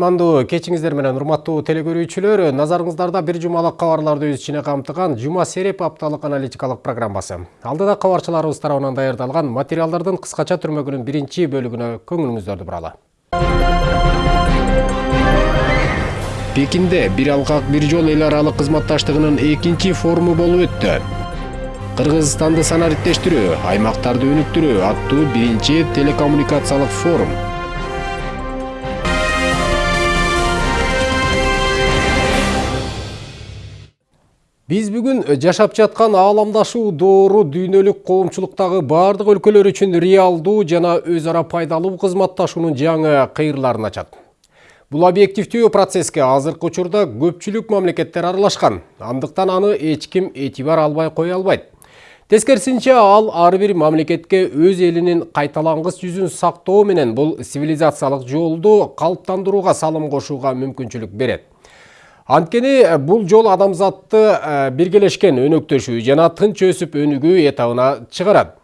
кутмандуу кечиңиздер менен урматтуу телекөрүүчүлөр назарыңыздарда бир жумалык кабарларды өз ичине камтыган жума сереп апталык аналитикалык программасы. Алдыда кабарчыларыбыз тарабынан даярдалган материалдардын кыскача түрмөгүнүн биринчи бөлүгүнө көңүлүңүздөрдү буралы. Пекинде бир алкак бир жол эл аралык кызматташтыгынын экинчи форуму болуп өттү. Кыргызстанды санариптештирүү аймактарды өнүктүрүү аттуу биринчи телекоммуникациялык форум. Биз бүгүн жашап жаткан ааламдашуу доору дүйнөлүк коомчулуктагы баардык өлкөлөр үчүн реалдуу жана өз ара пайдалуу кызматташуунун жаңы кыйрларын ачат бул объективдүү процесске азыркы учурда көпчүлүк мамлекеттер аралашкан андыктан аны эч ким этибар албай кое албайт тескерисинче ал ар бир мамлекетке өз элинин кайталангыс жүзүн сактоо менен бул цивилизациялык жолду калыптандырууга салым кошууга мүмкүнчүлүк берет анткени э, бул жол адамзатты э, биргелешкен өнөктөшүү жана тынч өсүп өнүгүү этабына чыгарат.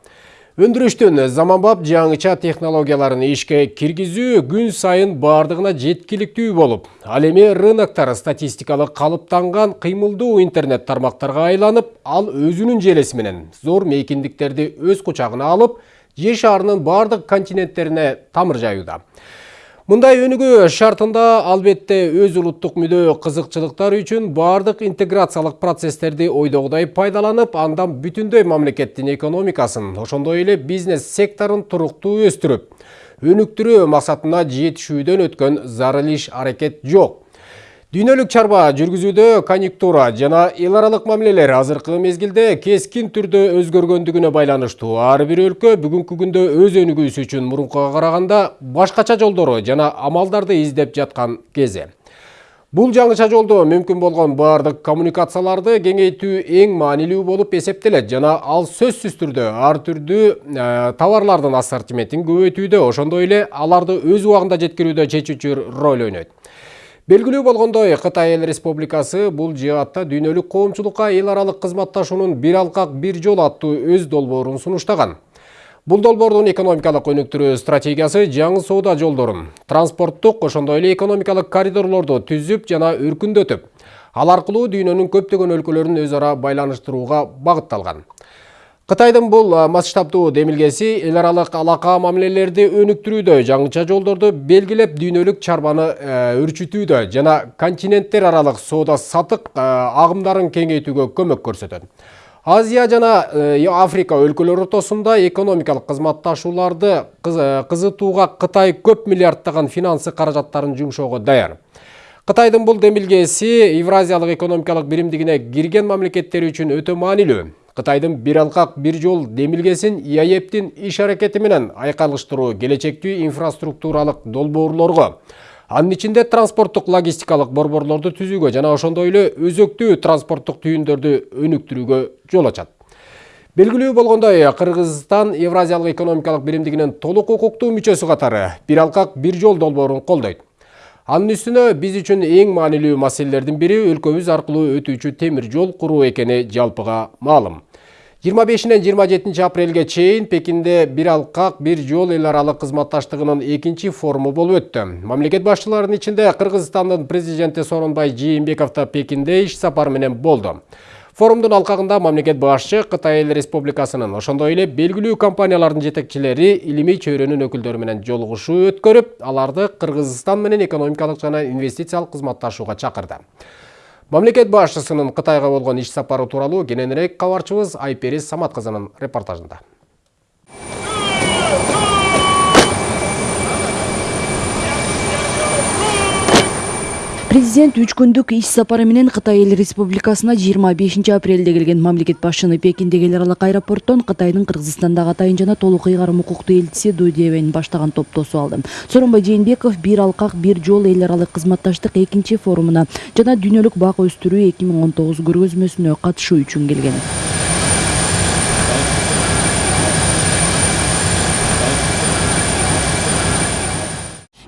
Өндүрүштүн заманбап жаңыча технологияларын ишке киргизүү күн сайын баардыгына жеткиликтүү болуп ал эми рыноктор статистикалык калыптанган кыймылдуу интернет тармактарга айланып ал өзүнүн желеси менен зор мейкиндиктерди өз кучагына алып жер шарынын баардык континенттерине тамыр жаюуда. Мындай өнүгүү шартында албетте өз улуттук мүдөө кызыкчылыктар үчүн баардык интеграциялык процесстерди ойдогудай пайдаланып андан бүтүндөй мамлекеттин экономикасын ошондой эле бизнес секторун туруктуу өстүрүп өнүктүрүү максатына жетишүүдөн өткөн зарыл иш аракет жок. Дүйнөлүк чарба жүргүзүүдө конъюнктура жана эл аралык мамилелер азыркы мезгилде кескин түрдө өзгөргөндүгүнө байланыштуу. Ар бир өлкө бүгүнкү күндө өз өнүгүүсү үчүн мурункуга караганда башкача жолдору жана амалдарды издеп жаткан кези бул жаңыча жолдо мүмкүн болгон баардык коммуникацияларды кеңейтүү эң маанилүү болуп эсептелет жана ал сөзсүз түрдө ар түрдүү товарлардын ассортиментин көбөйтүүдө ошондой эле аларды өз убагында жеткирүүдө чечүүчү роль ойнойт. Белгилүү болгондой кытай эл республикасы бул жаатта дүйнөлүк коомчулукка эл аралык кызматташуунун бир алкак бир жол аттуу өз долбоорун сунуштаган бул долбоордун экономикалык өнүктүрүү стратегиясы жаңы соода жолдорун транспорттук ошондой эле экономикалык коридорлорду түзүп жана өркүндөтүп ал аркылуу дүйнөнүн көптөгөн өлкөлөрүн өз ара байланыштырууга багытталган Қытайдың бұл масштабдуу демилгеси эл аралык алака мамилелерди өнүктүрүүдө жаңыча жолдорду белгилеп дүйнөлүк чарбаны өрчүтүүдө жана континенттер аралык соода сатык агымдарын кеңейтүүгө көмөк көрсөтөт азия жана африка өлкөлөрү ортосунда экономикалык кызматташууларды кызытууга кытай көп миллиарддаган финансы каражаттарын жумшоого даяр. Кытайдын бул демилгеси евразиялык экономикалык биримдигине кирген мамлекеттер үчүн өтө маанилүү Қытайдың бир алкак бир жол демилгесин ИАЭПтин иш аракети менен айкалыштыруу келечектүү инфраструктуралык долбоорлорго. Анын ичинде транспорттук логистикалык борборлорду түзүүгө жана ошондой эле өзөктүү транспорттук түйүндөрдү өнүктүрүүгө жол ачат. Белгилүү болгондой кыргызстан евразиялык экономикалык биримдигинин толук укуктуу мүчөсү катары бир алкак бир жол долбоорун колдойт. Анын үстүнө биз үчүн эң маанилүү маселелердин бири өлкөбүз аркылуу өтүүчү темир жол куруу экени жалпыга маалым. Жыйырма бешинен жыйырма жетинчи апрелге чейин пекинде бир алкак бир жол эл аралык кызматташтыгынын экинчи форуму болуп өттү мамлекет башчыларынын ичинде кыргызстандын президенти сооронбай жээнбеков да пекинде иш сапары менен болду форумдун алкагында мамлекет башчы кытай эл республикасынын ошондой эле белгилүү компаниялардын жетекчилери илимий чөйрөнүн өкүлдөрү менен жолугушуу өткөрүп аларды кыргызстан менен экономикалык жана инвестициялык кызматташууга чакырды мамлекет башчысынын кытайга болгон иш сапары тууралуу кененирээк кабарчыбыз айпери самат кызынын репортажында президент үч күндүк иш сапары менен кытай эл республикасына жыйырма бешинчи апрелде келген мамлекет башчыны пекиндеги эл аралык аэропорттон кытайдын кыргызстандагы атайын жана толук ыйгарым укуктуу элчиси ду дебен баштаган топ тосуп алды. Сооронбай жээнбеков бир алкак бир жол эл аралык кызматташтык экинчи форумуна жана дүйнөлүк бак өстүрүү эки миң он тогуз көргөзмөсүнө катышуу үчүн келген.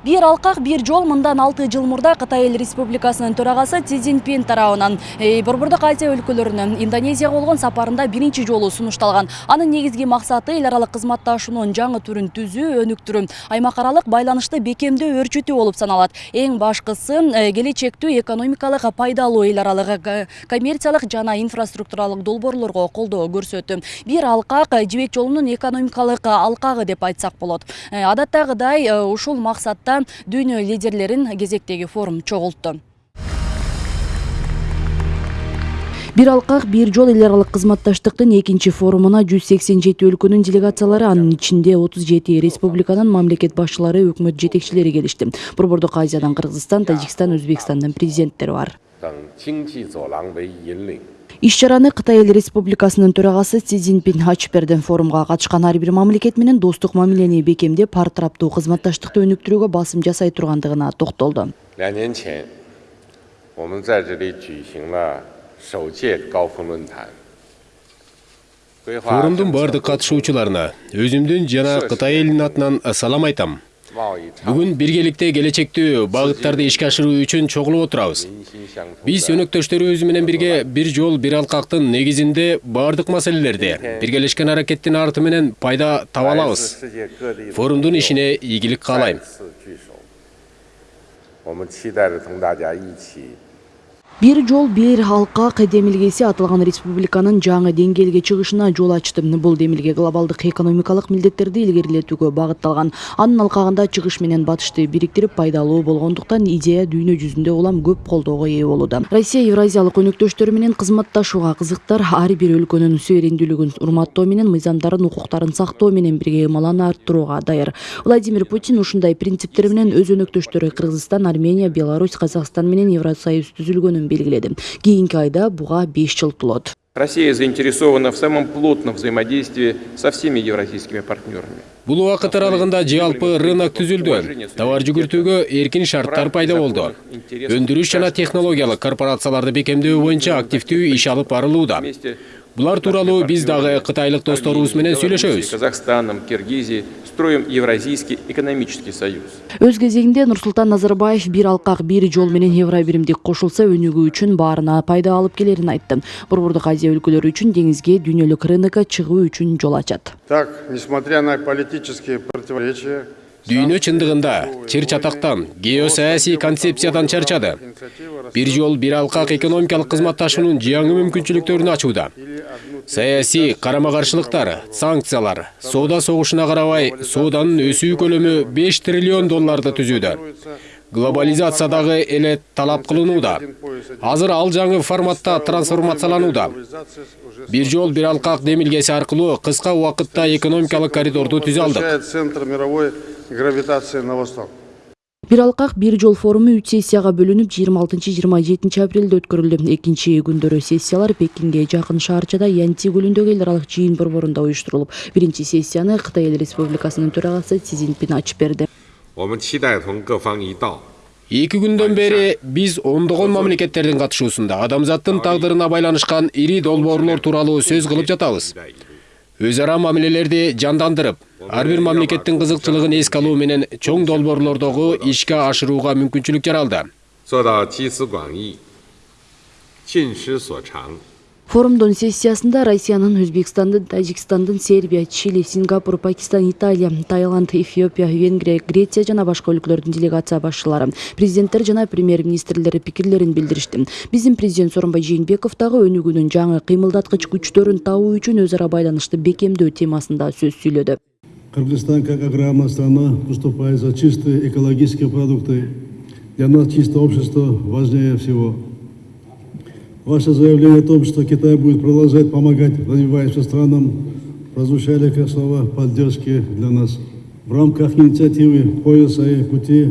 Бир алкак бир жол мындан алты жыл мурда кытай эл республикасынын төрагасы си цзиньпин тарабынан. Э, борбордук азия өлкөлөрүнө индонезияга болгон сапарында биринчи жолу сунушталган. Анын негизги максаты эл аралык кызматташуунун жаңы түрүн түзүү өнүктүрүү аймак аралык байланышты бекемдөө өрчүтүү болуп саналат. Эң башкысы э, келечектүү экономикалык пайдалуу эл аралык э, коммерциялык жана инфраструктуралык долбоорлорго колдоо көрсөтүү бир алкак э, жибек жолунун экономикалык алкагы деп айтсак болот. Адаттагыдай ушул максатта дүйнө лидерлерин кезектеги форум чогултту бир алкак бир жол эл аралык кызматташтыктын экинчи форумуна 187 өлкөнүн делегациялары анын ичинде 37 республиканын мамлекет башчылары өкмөт жетекчилери келишти. Борбордук азиядан кыргызстан тажикстан өзбекстандын президенттери бар. иш чараны кытай эл республикасынын төрагасы си цзиньпин ачып берди. Форумга катышкан ар бир мамлекет менен достук мамилени бекемдеп ар тараптуу кызматташтыкты өнүктүрүүгө басым жасай тургандыгына токтолду. Форумдун баардык катышуучуларына өзүмдүн жана кытай элинин атынан салам айтам. Бүгін біргелікте келечектүү бағыттарды ишке ашыруу үчүн чогулуп отурабыз. Биз өнөктөштөрүбүз менен бірге бір жол, бір алқақтың негізінде бағырдық маселелерде біргелешкен әрекеттің артыменен пайда таба Форумдың ішіне егілік қалайым бир жол бир алкак демилгеси аталган республиканын жаңы деңгээлге чыгышына жол ачты. Бул демилге глобалдык экономикалык милдеттерди илгерилетүүгө багытталган анын алкагында чыгыш менен батышты бириктирип пайдалуу болгондуктан идея дүйнө жүзүндө улам көп колдоого ээ болууда россия евразиялык өнөктөштөрү менен кызматташууга кызыктар ар бир өлкөнүн суверендүүлүгүн урматтоо менен мыйзамдарын укуктарын сактоо менен бирге ымаланы арттырууга даяр владимир путин ушундай принциптер менен өз өнөктөштөрү кыргызстан армения беларусь казакстан менен евросоюз түзүлгөнүн белгиледи кийинки айда буга беш жыл толот Россия заинтересована в самом плотном взаимодействии со всеми евразийскими партнерами. бул убакыт аралыгында жалпы рынок түзүлдү товар жүгүртүүгө эркин шарттар пайда болду өндүрүш жана технологиялык корпорацияларды бекемдөө боюнча активдүү иш алып барылууда булар тууралуу биз дагы кытайлык досторубуз менен сүйлөшөбүз Казахстаном, Киргизией строим Евразийский экономический союз. өз кезегинде нурсултан назарбаев бир алкак бир жол менен евро биримдик кошулса өнүгүү үчүн баарына пайда алып келерин айтты. Борбордук азия өлкөлөрү үчүн деңизге дүйнөлүк рынокко чыгуу үчүн жол ачат. Так, несмотря на политические противоречия, дүйнө чындыгында чыр чатактан геосаясий концепциядан чарчады. Бир жол бир алкак экономикалык кызматташуунун жаңы мүмкүнчүлүктөрүн ачууда саясий карама каршылыктар санкциялар соода согушуна карабай сооданын өсүү көлөмү беш триллион долларды түзүүдө глобализация дагы эле талап кылынууда азыр ал жаңы форматта трансформацияланууда бир жол бир алкак демилгеси аркылуу кыска убакытта экономикалык коридорду түзө алдык центр мировой гравитация на восток. Бир алкак бир жол форуму үч сессияга бөлүнүп жыйырма алтынчы жыйырма жетинчи апрелде өткөрүлдү. Экинчи күндөрү сессиялар пекинге жакын шаарчада янти көлүндөгү эл аралык жыйын борборунда уюштурулуп. Биринчи сессияны кытай эл республикасынын төрагасы си цзиньпин ачып берди. Эки күндөн бери биз ондогон мамлекеттердин катышуусунда адамзаттын тагдырына байланышкан ири долбоорлор тууралуу сөз кылып жатабыз өз ара мамилелерди жандандырып ар бир мамлекеттин кызыкчылыгын эске алуу менен чоң долбоорлордогу ишке ашырууга мүмкүнчүлүк жаралды форумдун сессиясында россиянын өзбекстандын тажикстандын сербия чили сингапур пакистан италия таиланд эфиопия венгрия греция жана башка өлкөлөрдүн делегация башчылары президенттер жана премьер-министрлер пикирлерин билдиришти. Биздин президент сооронбай жээнбеков дагы өнүгүүнүн жаңы кыймылдаткыч күчтөрүн табуу үчүн өз ара байланышты бекемдөө темасында сөз сүйлөдү. Кыргызстан как аграрная страна выступает за чистые экологические продукты. Для нас чистое общество важнее всего. Ваше заявление о том, что Китай будет продолжать помогать развивающимся странам, прозвучали как слова поддержки для нас. В рамках инициативы «Пояса и пути»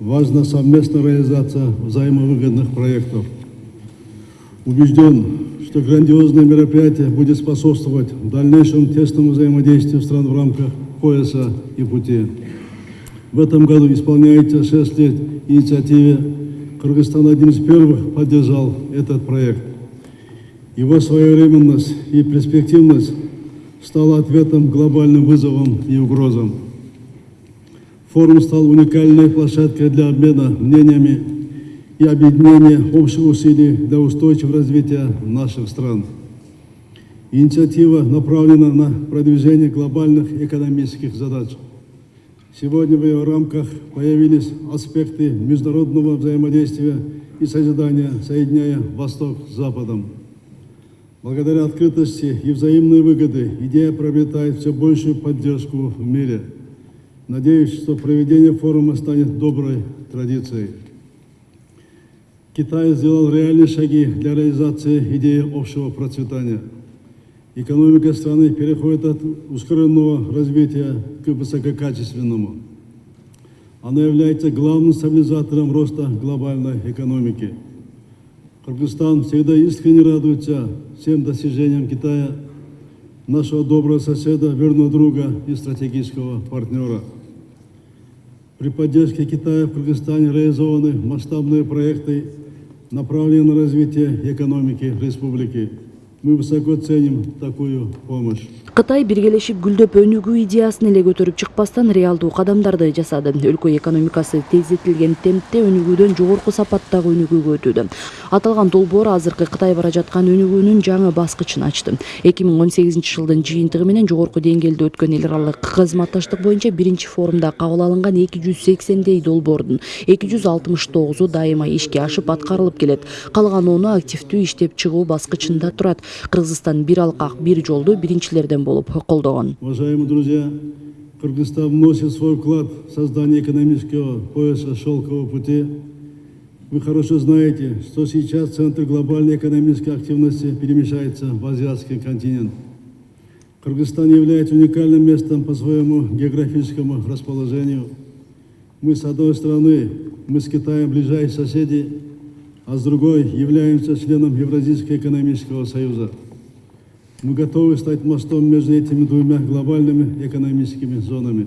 важна совместная реализация взаимовыгодных проектов. Убежден, что грандиозное мероприятие будет способствовать дальнейшему тесному взаимодействию стран в рамках пояса и пути. В этом году исполняется 6 лет инициативе. Кыргызстан один из первых поддержал этот проект. Его своевременность и перспективность стала ответом глобальным вызовам и угрозам. Форум стал уникальной площадкой для обмена мнениями и объединения общих усилий для устойчивого развития наших стран. Инициатива направлена на продвижение глобальных экономических задач. Сегодня в ее рамках появились аспекты международного взаимодействия и созидания, соединяя Восток с Западом. Благодаря открытости и взаимной выгоды идея приобретает все большую поддержку в мире. Надеюсь, что проведение форума станет доброй традицией. Китай сделал реальные шаги для реализации идеи общего процветания. Экономика страны переходит от ускоренного развития к высококачественному. Она является главным стабилизатором роста глобальной экономики. Кыргызстан всегда искренне радуется всем достижениям Китая, нашего доброго соседа, верного друга и стратегического партнера. При поддержке Китая в Кыргызстане реализованы масштабные проекты, направленные на развитие экономики республики. Мы высоко ценим такую помощь. кытай биргелешип гүлдөп өнүгүү идеясын эле көтөрүп чыкпастан реалдуу кадамдарды жасады. Өлкө экономикасы тездетилген темпте өнүгүүдөн жогорку сапаттагы өнүгүүгө өтүүдө. Аталган долбоор азыркы кытай бара жаткан өнүгүүнүн жаңы баскычын ачты. Эки миң он сегизинчи жылдын жыйынтыгы менен жогорку деңгээлде өткөн эл аралык кызматташтык боюнча биринчи форумда кабыл алынган эки жүз сексендей долбоордун эки жүз алтымыш тогузу дайыма ишке ашып аткарылып келет. Калган ону активдүү иштеп чыгуу баскычында турат кыргызстан бир алкак бир жолду биринчилерден болуп колдогон Уважаемые друзья, Кыргызстан вносит свой вклад в создание экономического пояса шелкового пути. Вы хорошо знаете, что сейчас центр глобальной экономической активности перемещается в азиатский континент. Кыргызстан является уникальным местом по своему географическому расположению. Мы с одной стороны, мы с Китаем ближайшие соседи, а с другой являемся членом Евразийского экономического союза. Мы готовы стать мостом между этими двумя глобальными экономическими зонами.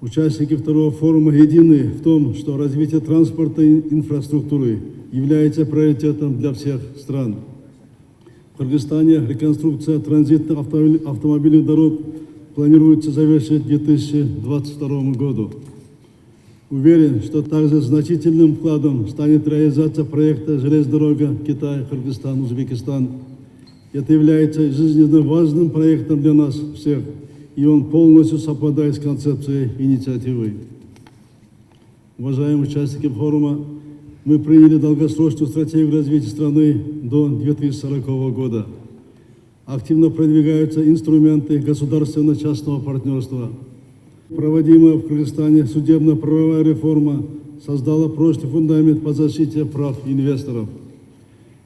Участники второго форума едины в том, что развитие транспорта и инфраструктуры является приоритетом для всех стран. В Кыргызстане реконструкция транзитных автомобиль- автомобильных дорог планируется завершить к 2022 году. Уверен, что также значительным вкладом станет реализация проекта «Железная дорога Китай, Кыргызстан, Узбекистан». Это является жизненно важным проектом для нас всех, и он полностью совпадает с концепцией инициативы. Уважаемые участники форума, мы приняли долгосрочную стратегию развития страны до 2040 года. Активно продвигаются инструменты государственно-частного партнерства. Проводимая в Кыргызстане судебно-правовая реформа создала прочный фундамент по защите прав инвесторов.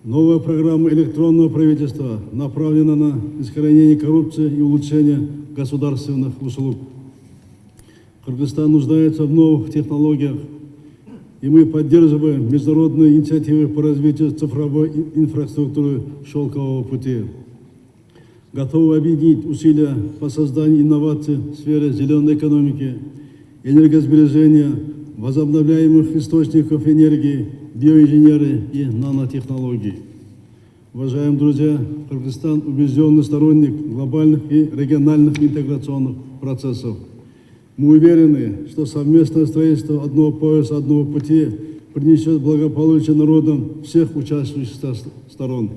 Новая программа электронного правительства направлена на искоренение коррупции и улучшение государственных услуг. Кыргызстан нуждается в новых технологиях, и мы поддерживаем международные инициативы по развитию цифровой инфраструктуры шелкового пути. Готовы объединить усилия по созданию инноваций в сфере зеленой экономики, энергосбережения, возобновляемых источников энергии, биоинженерии и нанотехнологий. Уважаемые друзья, Кыргызстан убежденный сторонник глобальных и региональных интеграционных процессов. Мы уверены, что совместное строительство одного пояса, одного пути принесет благополучие народам всех участвующих сторон.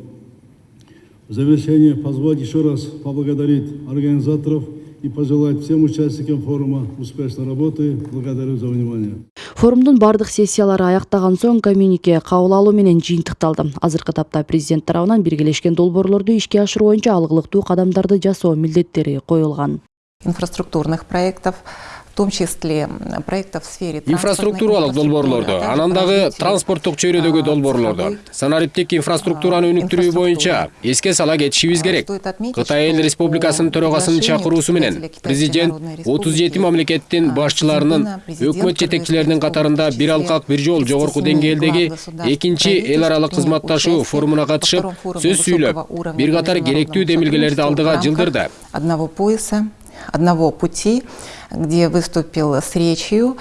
В завершение позволить еще раз поблагодарить организаторов и пожелать всем участникам форума успешной работы. Благодарю за внимание. форумдун бардык сессиялары аяктаган соң коммюнике кабыл алуу менен жыйынтыкталды азыркы тапта президент тарабынан биргелешкен долбоорлорду ишке ашыруу боюнча алгылыктуу кадамдарды жасоо милдеттери коюлган инфраструктурных проектов, том числе проектов в сфере инфраструктуралык долбоорлорду анан дагы транспорттук чөйрөдөгү долбоорлорду санариптик инфраструктураны өнүктүрүү боюнча эске сала кетишибиз керек. кытай эл республикасынын төрагасынын чакыруусу менен президент отуз жети мамлекеттин башчыларынын өкмөт жетекчилеринин катарында бир алкак бир жол жогорку деңгээлдеги экинчи эл аралык кызматташуу форумуна катышып сөз сүйлөп бир катар керектүү демилгелерди алдыга жылдырды. одного пояса, одного пути, где выступил с речью.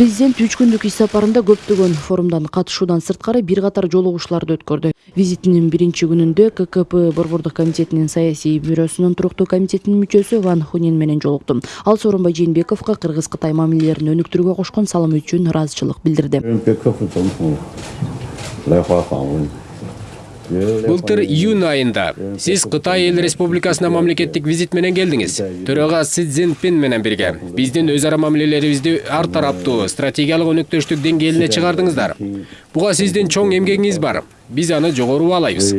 Президент үч күндүк иш сапарында көптөгөн форумдан катышуудан сырткары бир катар жолугушууларды өткөрдү. Визитинин биринчи күнүндө ккп борбордук комитетинин саясий бюросунун туруктуу комитетинин мүчөсү ван хунин менен жолуктум. Ал сооронбай жээнбековго кыргыз кытай мамилелерин өнүктүрүүгө кошкон салымы үчүн ыраазычылык билдирди. Былтыр июнь айында сиз кытай эл республикасына мамлекеттик визит менен келдиңиз төрага си цзиньпин менен бирге биздин өз ара мамилелерибизди ар тараптуу стратегиялык өнөктөштүк деңгээлине чыгардыңыздар буга сиздин чоң эмгегиңиз бар. Биз аны жогору баалайбыз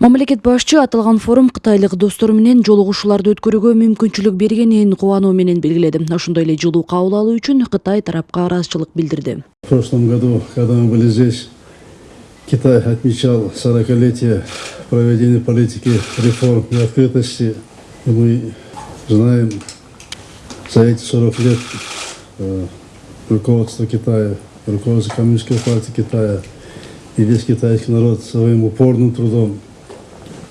мамлекет башчы аталган форум кытайлык достору менен жолугушууларды өткөрүүгө мүмкүнчүлүк бергенин кубануу менен белгиледи ошондой эле жылуу кабыл алуу үчүн кытай тарапка ыраазычылык билдирди В прошлом году, когда мы были здесь, Китай отмечал 40-летие проведения политики реформ и открытости. Мы знаем, за эти 40 лет э, руководство Китая, руководство Коммунистической партии Китая и весь китайский народ своим упорным трудом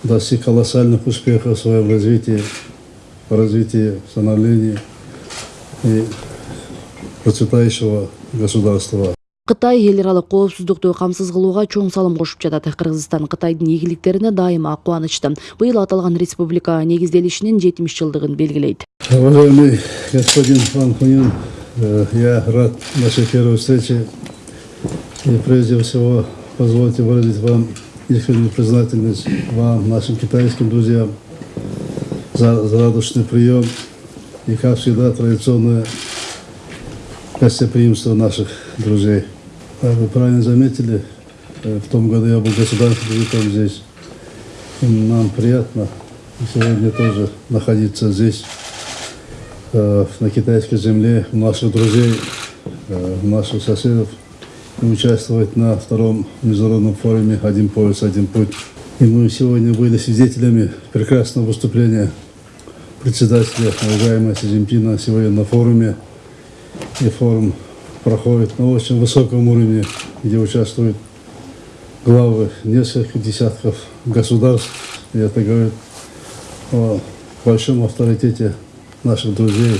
достиг колоссальных успехов в своем развитии, в развитии, становлении и процветающего государства. кытай эл аралык коопсуздукту камсыз кылууга чоң салым кошуп жатат кыргызстан кытайдын ийгиликтерине дайыма кубанычты быйыл аталган республика негизделишинин жетимиш жылдыгын белгилейт Уважаемый господин Ван Хунин, э, я рад нашей первой встрече. И прежде всего позвольте выразить вам искреннюю признательность вам, нашим китайским друзьям, за, за радушный прием и, как всегда, традиционное гостеприимство наших друзей. Как вы правильно заметили, в том году я был государственным визитом здесь. И нам приятно сегодня тоже находиться здесь, на китайской земле, у наших друзей, у наших соседов участвовать на втором международном форуме «Один пояс, один путь». И мы сегодня были свидетелями прекрасного выступления председателя, уважаемого Си Цзиньпина, сегодня на форуме. И форум проходит на очень высоком уровне, где участвуют главы нескольких десятков государств. И это говорит о большом авторитете наших друзей,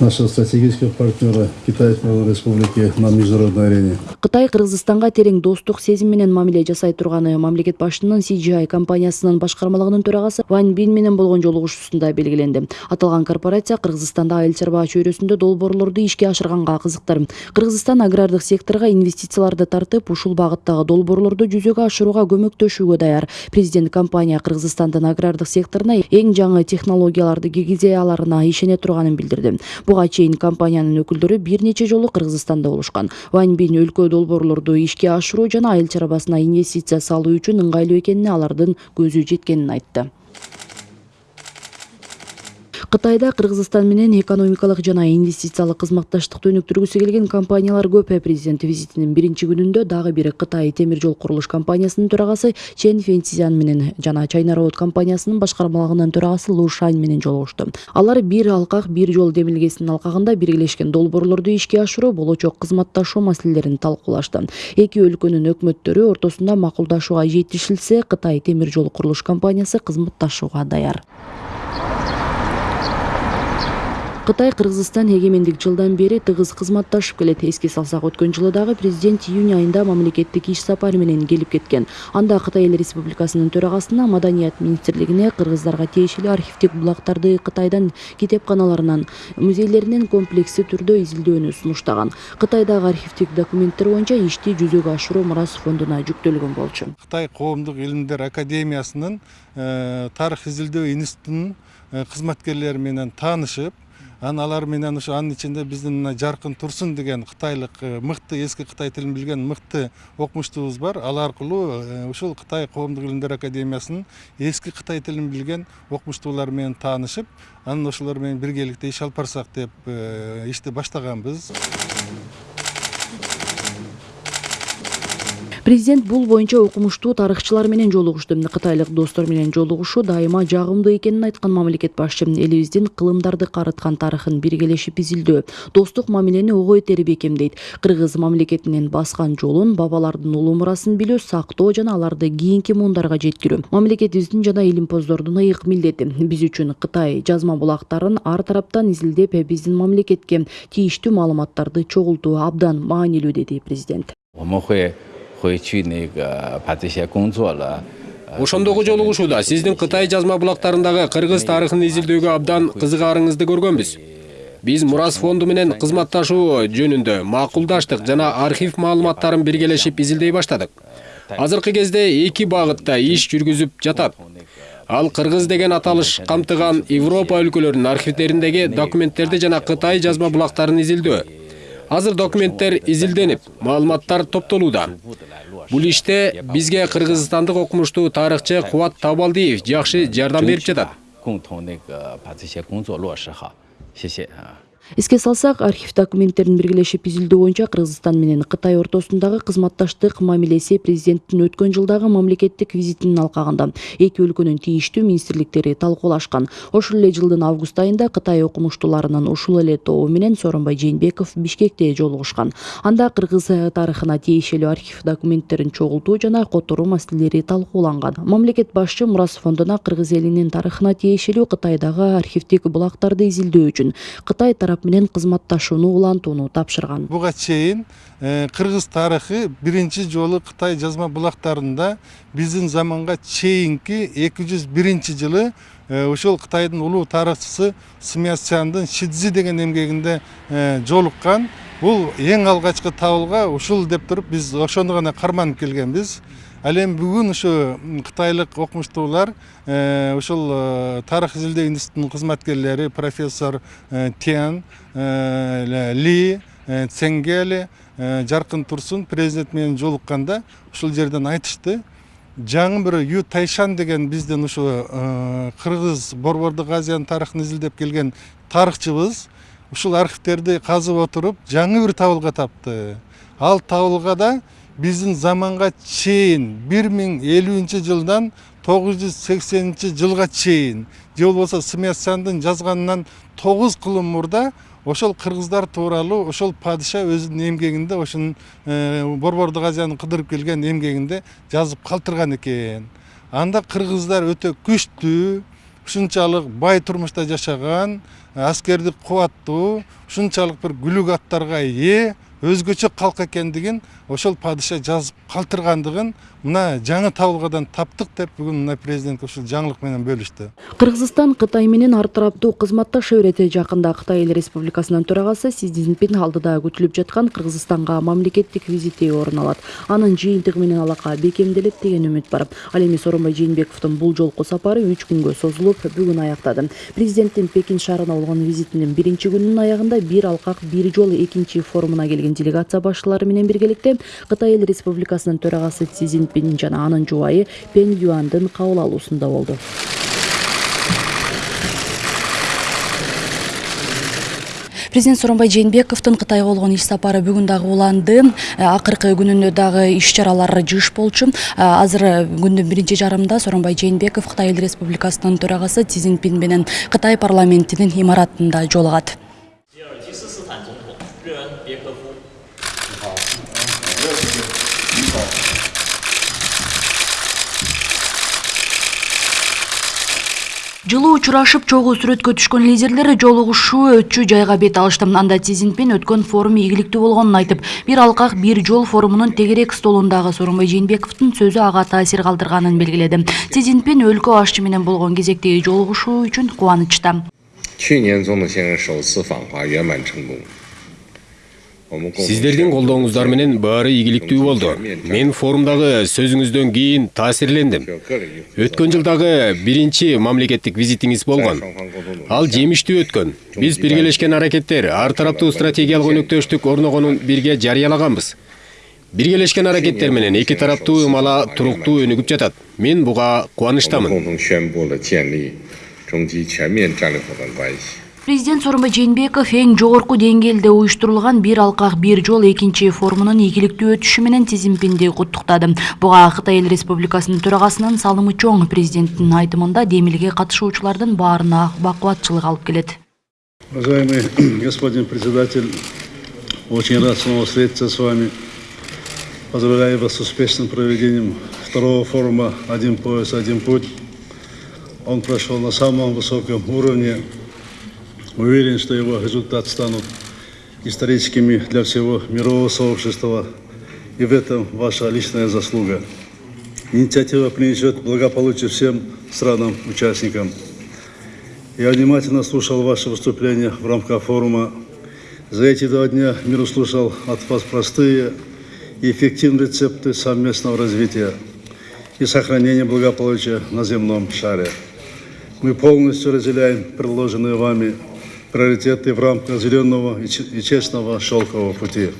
нашего стратегического партнера Народной Республики на международной арене. кытай кыргызстанга терең достук сезим менен мамиле жасай турганы. Мамлекет башчынын CGI компаниясынын башкармалыгынын төрагасы вань бин менен болгон жолугушуусунда белгиленди. Аталган корпорация кыргызстанда айыл чарба чөйрөсүндө долбоорлорду ишке ашырганга кызыктыр. Кыргызстан агрардык секторго инвестицияларды тартып ушул багыттагы долбоорлорду жүзөгө ашырууга көмөктөшүүгө даяр. Президент компания кыргызстандын агрардык секторуна эң жаңы технологияларды киргизе аларына ишене турганын билдирди. Буга чейин компаниянын өкүлдөрү бир нече жолу кыргызстанда болушкан. Вань бин өлкө долбоорлорду ишке ашыруу жана айыл чарбасына инвестиция салуу үчүн ыңгайлуу экенине алардын көзү жеткенин айтты. Кытайда кыргызстан менен экономикалык жана инвестициялык кызматташтыкты өнүктүргүсү келген компаниялар көп. Президент визитинин биринчи күнүндө дагы бир кытай темир жол курулуш компаниясынын төрагасы чен фенцзян менен жана чайна роуд компаниясынын башкармалыгынын төрагасы лу шань менен жолугушту. Алар бир алкак бир жол демилгесинин алкагында биргелешкен долбоорлорду ишке ашыруу болочок кызматташуу маселелерин талкуулашты. Эки өлкөнүн өкмөттөрү ортосунда макулдашууга жетишилсе кытай темир жол курулуш компаниясы кызматташууга даяр кытай кыргызстан эгемендик жылдан бери тыгыз кызматташып келет эске салсак өткөн жылы дагы президент июнь айында мамлекеттик иш сапары менен келип кеткен. Анда кытай эл республикасынын төрагасына маданият министрлигине кыргыздарга тиешелүү архивдик булактарды кытайдан китепканаларынан музейлеринен комплекстүү түрдө изилдөөнү сунуштаган кытайдагы архивдик документтер боюнча ишти жүзөгө ашыруу мурас фондуна жүктөлгөн болчу. Қытай қоғамдық илимдер академиясының э, тарих изилдөө институтунун э, кызматкерлеріменен таанышып анан алар менен ошо анын ичинде биздин мына жаркын турсун деген кытайлык э, мыкты эски кытай тилин билген мыкты окумуштубуз бар. Ал аркылуу э, ушул кытай коомдук илимдер академиясынын эски кытай тилин билген окумуштуулар менен таанышып анан ошолор менен биргеликте иш алып барсак деп э, ишти баштаганбыз. президент бул боюнча окумуштуу тарыхчылар менен жолугушту кытайлык достор менен жолугушуу дайыма жагымдуу экенин айткан мамлекет башчы элибиздин кылымдарды карыткан тарыхын биргелешип изилдөө достук мамилени ого бетер бекемдейт кыргыз мамлекетинин баскан жолун бабалардын улуу мурасын билүү сактоо жана аларды кийинки муундарга жеткирүү мамлекетибиздин жана илимпоздордун ыйык милдети биз үчүн кытай жазма булактарын ар тараптан изилдеп ә биздин мамлекетке тийиштүү маалыматтарды чогултуу абдан маанилүү деди президент. 回去那个把这些工作了。呃 ошондогу жолугушууда сиздин кытай жазма булактарындагы кыргыз тарыхын изилдөөгө абдан кызыгаарыңызды көргөнбүз биз мурас фонду менен кызматташуу жөнүндө макулдаштык жана архив маалыматтарын биргелешип изилдей баштадык азыркы кезде эки багытта иш жүргүзүп жатат ал кыргыз деген аталыш камтыган европа өлкөлөрүнүн архивдериндеги документтерди жана кытай жазма булактарын изилдөө Азыр документтер изилденип маалыматтар топтолууда. Бул иште бизге кыргызстандык окумуштуу тарыхчы кубат табалдиев жакшы жардам берип жатат эске салсак архив документтерин биргелешип изилдөө боюнча кыргызстан менен кытай ортосундагы кызматташтык мамилеси президенттин өткөн жылдагы мамлекеттик визитинин алкагында эки өлкөнүн тийиштүү министрликтери талкуулашкан ошол эле жылдын август айында кытай окумуштууларынын ушул эле тобу менен сооронбай жээнбеков бишкекте жолугушкан анда кыргыз тарыхына тиешелүү архив документтерин чогултуу жана которуу маселелери талкууланган мамлекет башчы мурас фондуна кыргыз элинин тарыхына тиешелүү кытайдагы архивдик булактарды изилдөө үчүн кытай тарап менен кызматташууну улантууну тапшырган. Буга чейин э, кыргыз тарыхы биринчи жолу кытай жазма булактарында биздин заманга чейинки эки жүз биринчи жылы э, ошол кытайдын улуу тарыхчысы смятсяндын шидзи деген эмгегинде э, жолуккан. Бул эң алгачкы табылга ушул деп туруп биз ошону гана карманып келгенбиз. Ал эми бүгүн ушу кытайлык окумуштуулар э, ушул э, тарых изилдөө институтунун кызматкерлери профессор э, тян э, ли э, ценгели э, жаркын турсун президент менен жолукканда ушул жерден айтышты. Жаңы бир ю тайшан деген биздин ушу э, кыргыз борбордук азиянын тарыхын изилдеп келген тарыхчыбыз ушул архивтерди казып отуруп жаңы бир табылга тапты. Ал табылгада биздин заманга чейин бир миң элүүнчү жылдан тогуз жүз сексенинчи жылга чейин же болбосо смятсяндын жазганынан тогуз кылым мурда ошол кыргыздар тууралуу ошол падыша өзүнүн эмгегинде ошонун борбордук азияны кыдырып келген эмгегинде жазып калтырган экен. Анда кыргыздар өтө күчтүү ушунчалык бай турмушта жашаган аскердик кубаттуу ушунчалык бир күлүк аттарга ээ өзгөчө калк экендигин ошол падыша жазып калтыргандыгын мына жаңы табылгадан таптык деп бүгүн мына президент ушул жаңылык менен бөлүштү кыргызстан кытай менен ар тараптуу кызматташа берет жакында кытай эл республикасынын төрагасы си цзиньпин алдыда күтүлүп жаткан кыргызстанга мамлекеттик визити орун алат анын жыйынтыгы менен алака бекемделет деген үмүт бар. Ал эми сооронбай жээнбековдун бул жолку сапары үч күнгө созулуп бүгүн аяктады президенттин пекин шаарына болгон визитинин биринчи күнүнүн аягында бир алкак бир жол экинчи форумуна келген делегация башчылары менен биргеликте кытай эл республикасынын төрагасы си цзиньпин жана анын жубайы пен юандын кабыл алуусунда болду президент сооронбай жээнбековдун кытайга болгон иш сапары бүгүн дагы уланды акыркы күнүндө дагы иш чаралар жыш болчу азыр күндүн биринчи жарымында сооронбай жээнбеков кытай эл республикасынын төрагасы си цзиньпин менен кытай парламентинин имаратында жолугат жылуу учурашып чогуу сүрөткө түшкөн лидерлер жолугушуу өтчү жайга бет алышты. Анда си цзиньпин өткөн форум ийгиликтүү болгонун айтып бир алкак бир жол форумунун тегерек столундагы сооронбай жээнбековдун сөзү ага таасир калтырганын белгиледи. Си цзиньпин өлкө башчы менен болгон кезектеги жолугушуу үчүн кубанычта сиздердин колдооңуздар менен баары ийгиликтүү болду. Мен форумдагы сөзүңүздөн кийин таасирлендим. Өткөн жылдагы биринчи мамлекеттик визитиңиз болгон ал жемиштүү өткөн. Биз биргелешкен аракеттер ар тараптуу стратегиялык өнөктөштүк орногонун бирге жарыялаганбыз. Биргелешкен аракеттер менен эки тараптуу ымала туруктуу өнүгүп жатат. Мен буга кубанычтамын президент сооронбай жээнбеков ең жогорку деңгээлде уюштурулган бір алқақ бір жол екінші форумунун ийгиликтүү өтүшү менен құттықтады. Бұға буга кытай эл республикасынын салымы чоң президенттің айтымында демилге катышуучулардын барына бакубатчылык алып келет уважаемый господин председатель очень рад снова встретиться с вами поздравляю вас с успешным проведением второго форума «Один пояс, один путь». Он прошел на самом высоком уровне, Уверен, что его результаты станут историческими для всего мирового сообщества. И в этом ваша личная заслуга. Инициатива принесет благополучие всем странам-участникам. Я внимательно слушал ваши выступления в рамках форума. За эти два дня мир услышал от вас простые и эффективные рецепты совместного развития и сохранения благополучия на земном шаре. Мы полностью разделяем предложенные вами приоритеты в рамках зеленого и честного шелкового пути.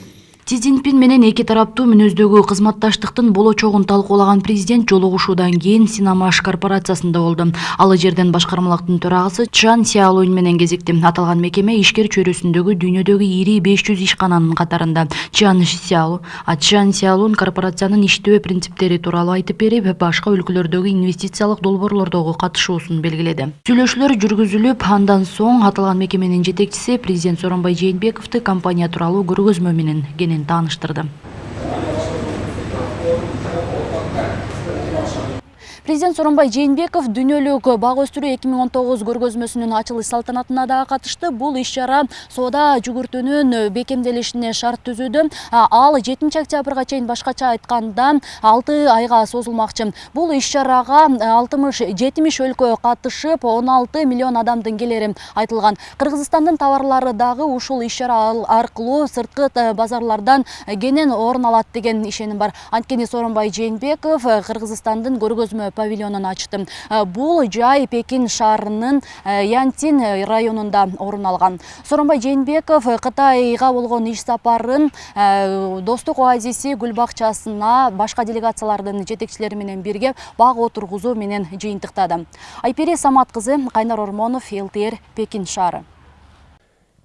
Си Цзиньпин менен эки тараптуу мүнөздөгү кызматташтыктын болочогун талкуулаган президент жолугушуудан кийин Синамаш корпорациясында болду. Ал жерден башкармалыктын төрагасы Чан Сяолунь менен кезикти. Аталган мекеме ишкер чөйрөсүндөгү дүйнөдөгү ири 500 ишкананын катарында. Чан Сяолу, а Чан Сяолун корпорациянын иштөө принциптери тууралуу айтып берип, башка өлкөлөрдөгү инвестициялык долбоорлордогу катышуусун белгиледи. Сүйлөшүүлөр жүргүзүлүп, андан соң аталган мекеменин жетекчиси президент Сооронбай Жээнбековду компания тууралуу көргөзмө менен кенен мен Президент Сооронбай Жээнбеков дүйнөлүк бак өстүрүү 2019 көргөзмөсүнүн ачылыш салтанатына да катышты. Бул иш-чара соода жүгүртүүнүн бекемделишине шарт түзүүдө. Ал 7 октябрга чейин башкача айтканда 6 айга созулмакчы. Бул иш-чарага 60-70 өлкө катышып, 16 миллион адамдын келери айтылган. Кыргызстандын товарлары дагы ушул иш-чара аркылуу сырткы базарлардан кенен орун алат деген ишеним бар. Анткени Сооронбай Жээнбеков Кыргызстандын көргөзмө павильонун ачты. Бул жай Пекин шаарынын Янтин районунда орун алган. Сооронбай Жээнбеков Кытайга болгон иш сапарын достук оазиси гүл бакчасына башка делегациялардын жетекчилери менен бирге бак отургузуу менен жыйынтыктады. Айпери Самат кызы, Кайнар Ормонов, ЛТР, Пекин шаары.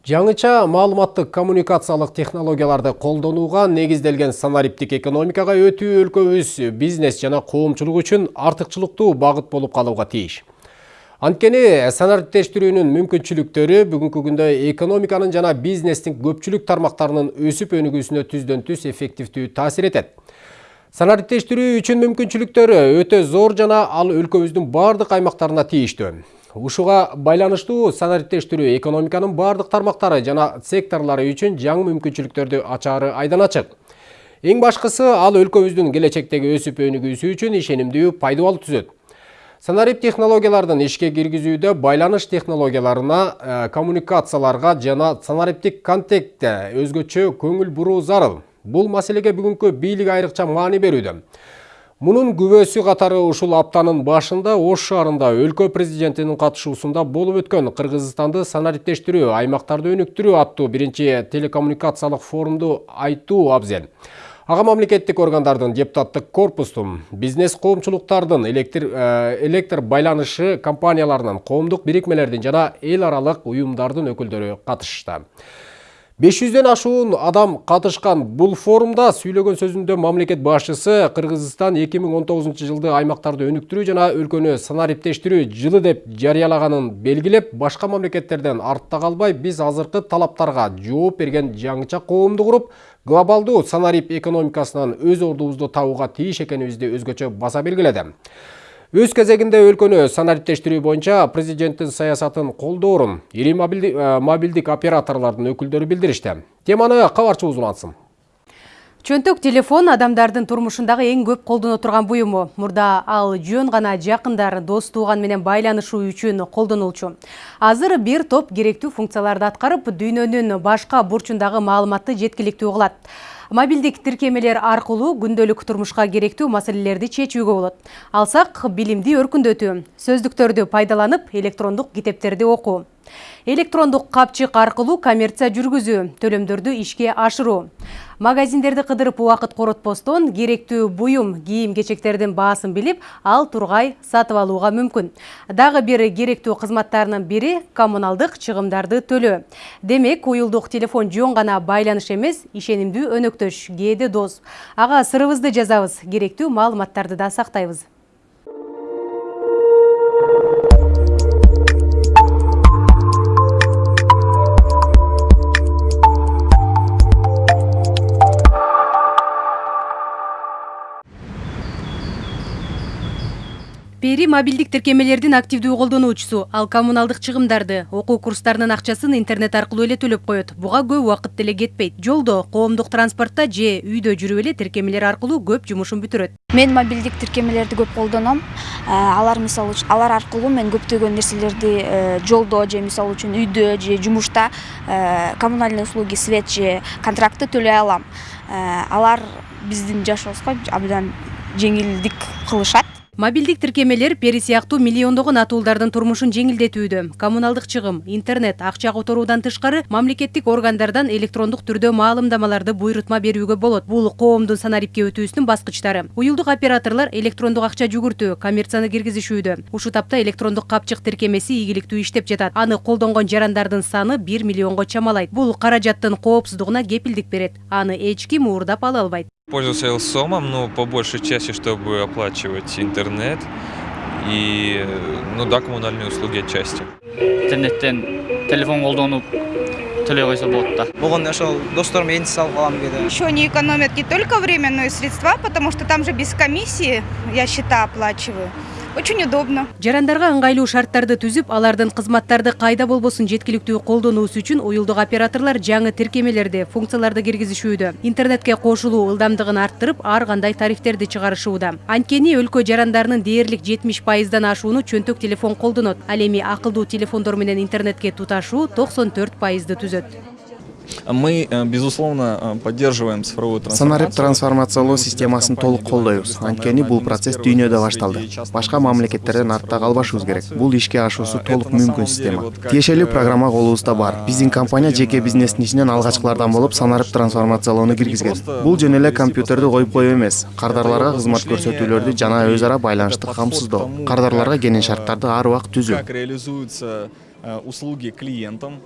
Жаңыча маалыматтык коммуникациялык технологияларды колдонууга негизделген санариптик экономикага өтүү өлкөбүз бизнес жана коомчулук үчүн артыкчылыктуу багыт болуп калууга тийиш. Анткени санариптештирүүнүн мүмкүнчүлүктөрү бүгүнкү күндө экономиканын жана бизнестин көпчүлүк тармактарынын өсүп өнүгүүсүнө түздөн түз эффективдүү таасир этет. Санариптештирүү үчүн мүмкүнчүлүктөрү өтө зор жана ал өлкөбүздүн бардык аймактарына тийиштүү. Ушуга байланыштуу санариптештирүү экономиканын бардык тармактары жана секторлору үчүн жаңы мүмкүнчүлүктөрдү ачаары айдан ачык. Эң башкысы ал өлкөбүздүн келечектеги өсүп өнүгүүсү үчүн ишенимдүү пайдабал түзөт. Санарип технологиялардын ишке киргизүүдө байланыш технологияларына, коммуникацияларга жана санариптик контентте өзгөчө көңүл буруу зарыл. Бул маселеге бүгүнкү бийлик айрыкча маани берүүдө. Мунун күбөсү катары ушул аптанын башында Ош шаарында өлкө президентинин катышуусунда болуп өткөн Кыргызстанды санариптештирүү, аймактарды өнүктүрүү аттуу биринчи телекоммуникациялык форумду айтуу абзел. Ага мамлекеттик органдардын депутаттык корпустун, бизнес коомчулуктардын, электр, электр байланышы компанияларынын, коомдук бирикмелердин жана эл аралык уюмдардын өкүлдөрү катышты. 500ден ашуун адам катышкан бул форумда сүйлөгөн сөзүндө мамлекет башчысы Кыргызстан 2019 жылды аймактарды өнүктүрүү жана өлкөнү санариптештирүү жылы деп жарыялаганын белгилеп, башка мамлекеттерден артта калбай биз азыркы талаптарга жооп берген жаңыча коомду куруп, глобалдуу санарип экономикасынан өз ордубузду табууга тийиш экенибизди өзгөчө баса белгиледи. Өз кезегинде өлкөнү санариптештирүү боюнча президенттин саясатын колдоорун ири мобилдик операторлордун өкүлдөрү билдиришти. Теманы кабарчыбыз улантсын. Чөнтөк телефон адамдардын турмушундагы эң көп колдоно турган буюму. Мурда ал жөн гана жакындар, дос тууган менен байланышуу үчүн колдонулчу. Азыр бир топ керектүү функцияларды аткарып, дүйнөнүн башка бурчундагы маалыматты жеткиликтүү кылат. Мобилдик тиркемелер аркылуу күндөлүк турмушка керектүү маселелерди чечүүгө болот. Алсак билимди өркүндөтүү, сөздүктөрдү пайдаланып электрондук китептерди окуу. Электрондук капчык аркылуу коммерция жүргүзүү төлөмдөрдү ишке ашыруу магазиндерди кыдырып убакыт коротпостон керектүү буюм кийим кечектердин баасын билип ал тургай сатып алууга мүмкүн. Дагы бир керектүү кызматтарынын бири коммуналдык чыгымдарды төлөө. Демек уюлдук телефон жөн гана байланыш эмес ишенимдүү өнөктөш кээде дос ага сырыбызды жазабыз керектүү маалыматтарды да сактайбыз пери мобилдик тиркемелердин активдүү колдонуучусу ал коммуналдык чыгымдарды окуу курстарынын акчасын интернет аркылуу эле төлөп коет буга көп убакыт деле кетпейт. Жолдо коомдук транспортто же үйдө жүрүп эле тиркемелер аркылуу көп жумушун бүтүрөт. Мен мобилдик тиркемелерди көп колдоном. Алар мисалы үчүн алар аркылуу мен көптөгөн нерселерди жолдо же мисалы үчүн үйдө же жумушта коммунальный услуги свет же контрактты төлөй алам. Алар биздин жашообузга абдан жеңилдик кылышат. Мобилдик тиркемелер пери сыяктуу миллиондогон атуулдардын турмушун жеңилдетүүдө коммуналдык чыгым интернет акча которуудан тышкары мамлекеттик органдардан электрондук түрдө маалымдамаларды буйрутма берүүгө болот бул коомдун санарипке өтүүсүнүн баскычтары. Уюлдук операторлор электрондук акча жүгүртүү коммерцияны киргизишүүдө ушул тапта электрондук капчык тиркемеси ийгиликтүү иштеп жатат аны колдонгон жарандардын саны бир миллионго чамалайт бул каражаттын коопсуздугуна кепилдик берет аны эч ким уурдап ала албайт Пользуюсь Элсомом, но по большей части, чтобы оплачивать интернет и, ну да, коммунальные услуги отчасти. Интернеттен телефон төлөй койсо болот да. Болгон ошол салып алам кээде. Еще не экономят не только временные средства, потому что там же без комиссии я счета оплачиваю. Очень удобно. Жарандарга ыңгайлуу шарттарды түзүп, алардын кызматтарды кайда болбосун жеткиликтүү колдонуусу үчүн уюлдук операторлор жаңы тиркемелерди, функцияларды киргизишүүдө. Интернетке кошулуу ылдамдыгын арттырып, ар кандай тарифтерди чыгарышууда. Анткени өлкө жарандарынын дээрлик 70%дан ашууну чөнтөк телефон колдонот. Ал эми акылдуу телефондор менен интернетке туташуу 94%ды түзөт. Мы, безусловно, поддерживаем цифровую санарип трансформациялоо системасын толук колдойбуз анткени бул процесс дүйнөдө башталды. Башка мамлекеттерден артта калбашыбыз керек. Бул ишке ашуусу толук мүмкүн система. тиешелүү программа колубузда бар. Биздин компания жеке бизнестин ичинен алгачкылардан болуп санарип трансформациялоону киргизген. бул жөн эле компьютерди коюп коюу эмес. Кардарларга кызмат көрсөтүүлөрдү жана өз ара байланышты камсыздоо. кардарларга келин шарттарды ар убакыт түзүү. как реализуются услуги клиентам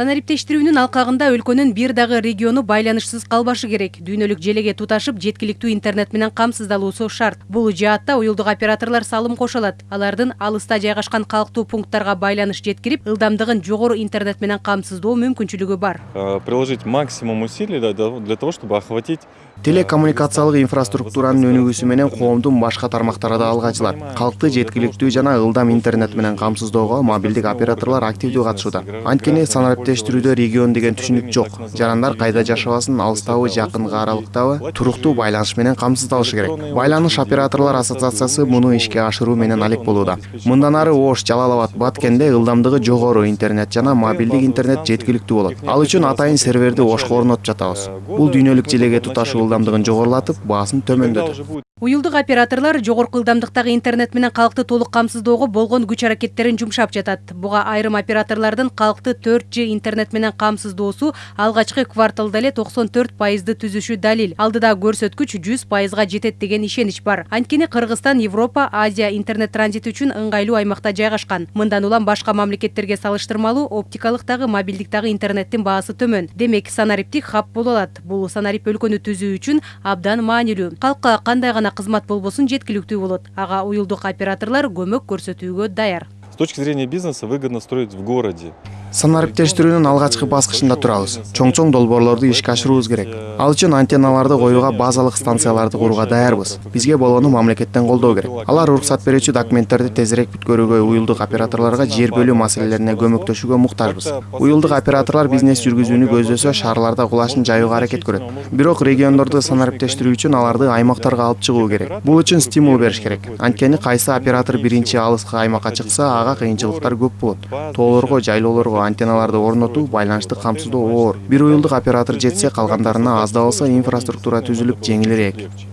санариптештирүүнүн алкагында өлкөнүн бир дагы региону байланышсыз калбашы керек. Дүйнөлүк желеге туташып жеткиликтүү интернет менен камсыздалуусу шарт. Бул жаатта уюлдук операторлор салым кошо алат алардын алыста жайгашкан калктуу пункттарга байланыш жеткирип ылдамдыгын жогору интернет менен камсыздоо мүмкүнчүлүгү бар. Приложить максимум усилий для того чтобы охватить телекоммуникациялык инфраструктуранын өнүгүүсү менен коомдун башка тармактары да алга ачылат калкты жеткиликтүү жана ылдам интернет менен камсыздоого мобилдик операторлор активдүү катышууда. Анткени санариптештирүүдө регион деген түшүнүк жок жарандар кайда жашабасын алыстабы жакынкы аралыктабы туруктуу байланыш менен камсыздалышы керек байланыш операторлор ассоциациясы муну ишке ашыруу менен алек болууда мындан ары ош жалал абад баткенде ылдамдыгы жогору интернет жана мобилдик интернет жеткиликтүү болот ал үчүн атайын серверди ошко орнотуп жатабыз бул дүйнөлүк желеге туташуу ылдамдыгын жогорулатып баасын төмөндөтөт уюлдук операторлор жогорку ылдамдыктагы интернет менен калкты толук камсыздоого болгон күч аракеттерин жумшап жатат. Буга айрым операторлордун калкты төрт ж интернет менен камсыздоосу алгачкы кварталда эле токсон төрт пайызды түзүшү далил. Алдыда көрсөткүч жүз пайызга жетет деген ишенич бар. Анткени кыргызстан европа азия интернет транзити үчүн ыңгайлуу аймакта жайгашкан. Мындан улам башка мамлекеттерге салыштырмалуу оптикалык дагы мобилдик дагы интернеттин баасы төмөн. Демек санариптик хаб боло алат. Бул санарип өлкөнү түзүү үчүн абдан маанилүү. Калкка кандай гана кызмат болбосун жеткиликтүү болот. Ага уюлдук операторлор көмөк көрсөтүүгө даяр. С точки зрения бизнеса выгодно строить в городе. Санариптештирүүнүн алгачкы баскычында турабыз. Чоң чоң долбоорлорду ишке ашырубуз керек. Ал үчүн антенналарды коюуга базалык станцияларды курууга даярбыз. Бизге болгону мамлекеттен колдоо керек. Алар уруксат берүүчү документтерди тезирээк бүткөрүүгө уюлдук операторлорго жер бөлүү маселелерине көмөктөшүүгө муктажбыз. Уюлдук операторлор бизнес жүргүзүүнү көздөсө шаарларда кулашын жайууга аракет көрөт. Бирок региондорду санариптештирүү үчүн аларды аймактарга алып чыгуу керек. Бул үчүн стимул бериш керек. Анткени кайсы оператор биринчи алыскы аймакка чыкса ага кыйынчылыктар көп болот. Тоолорго жайлоолорго антенналарды орнотуу байланышты камсыздоо оор. Бир уюлдук оператор жетсе калгандарына аз да болсо инфраструктура түзүлүп жеңилирээк.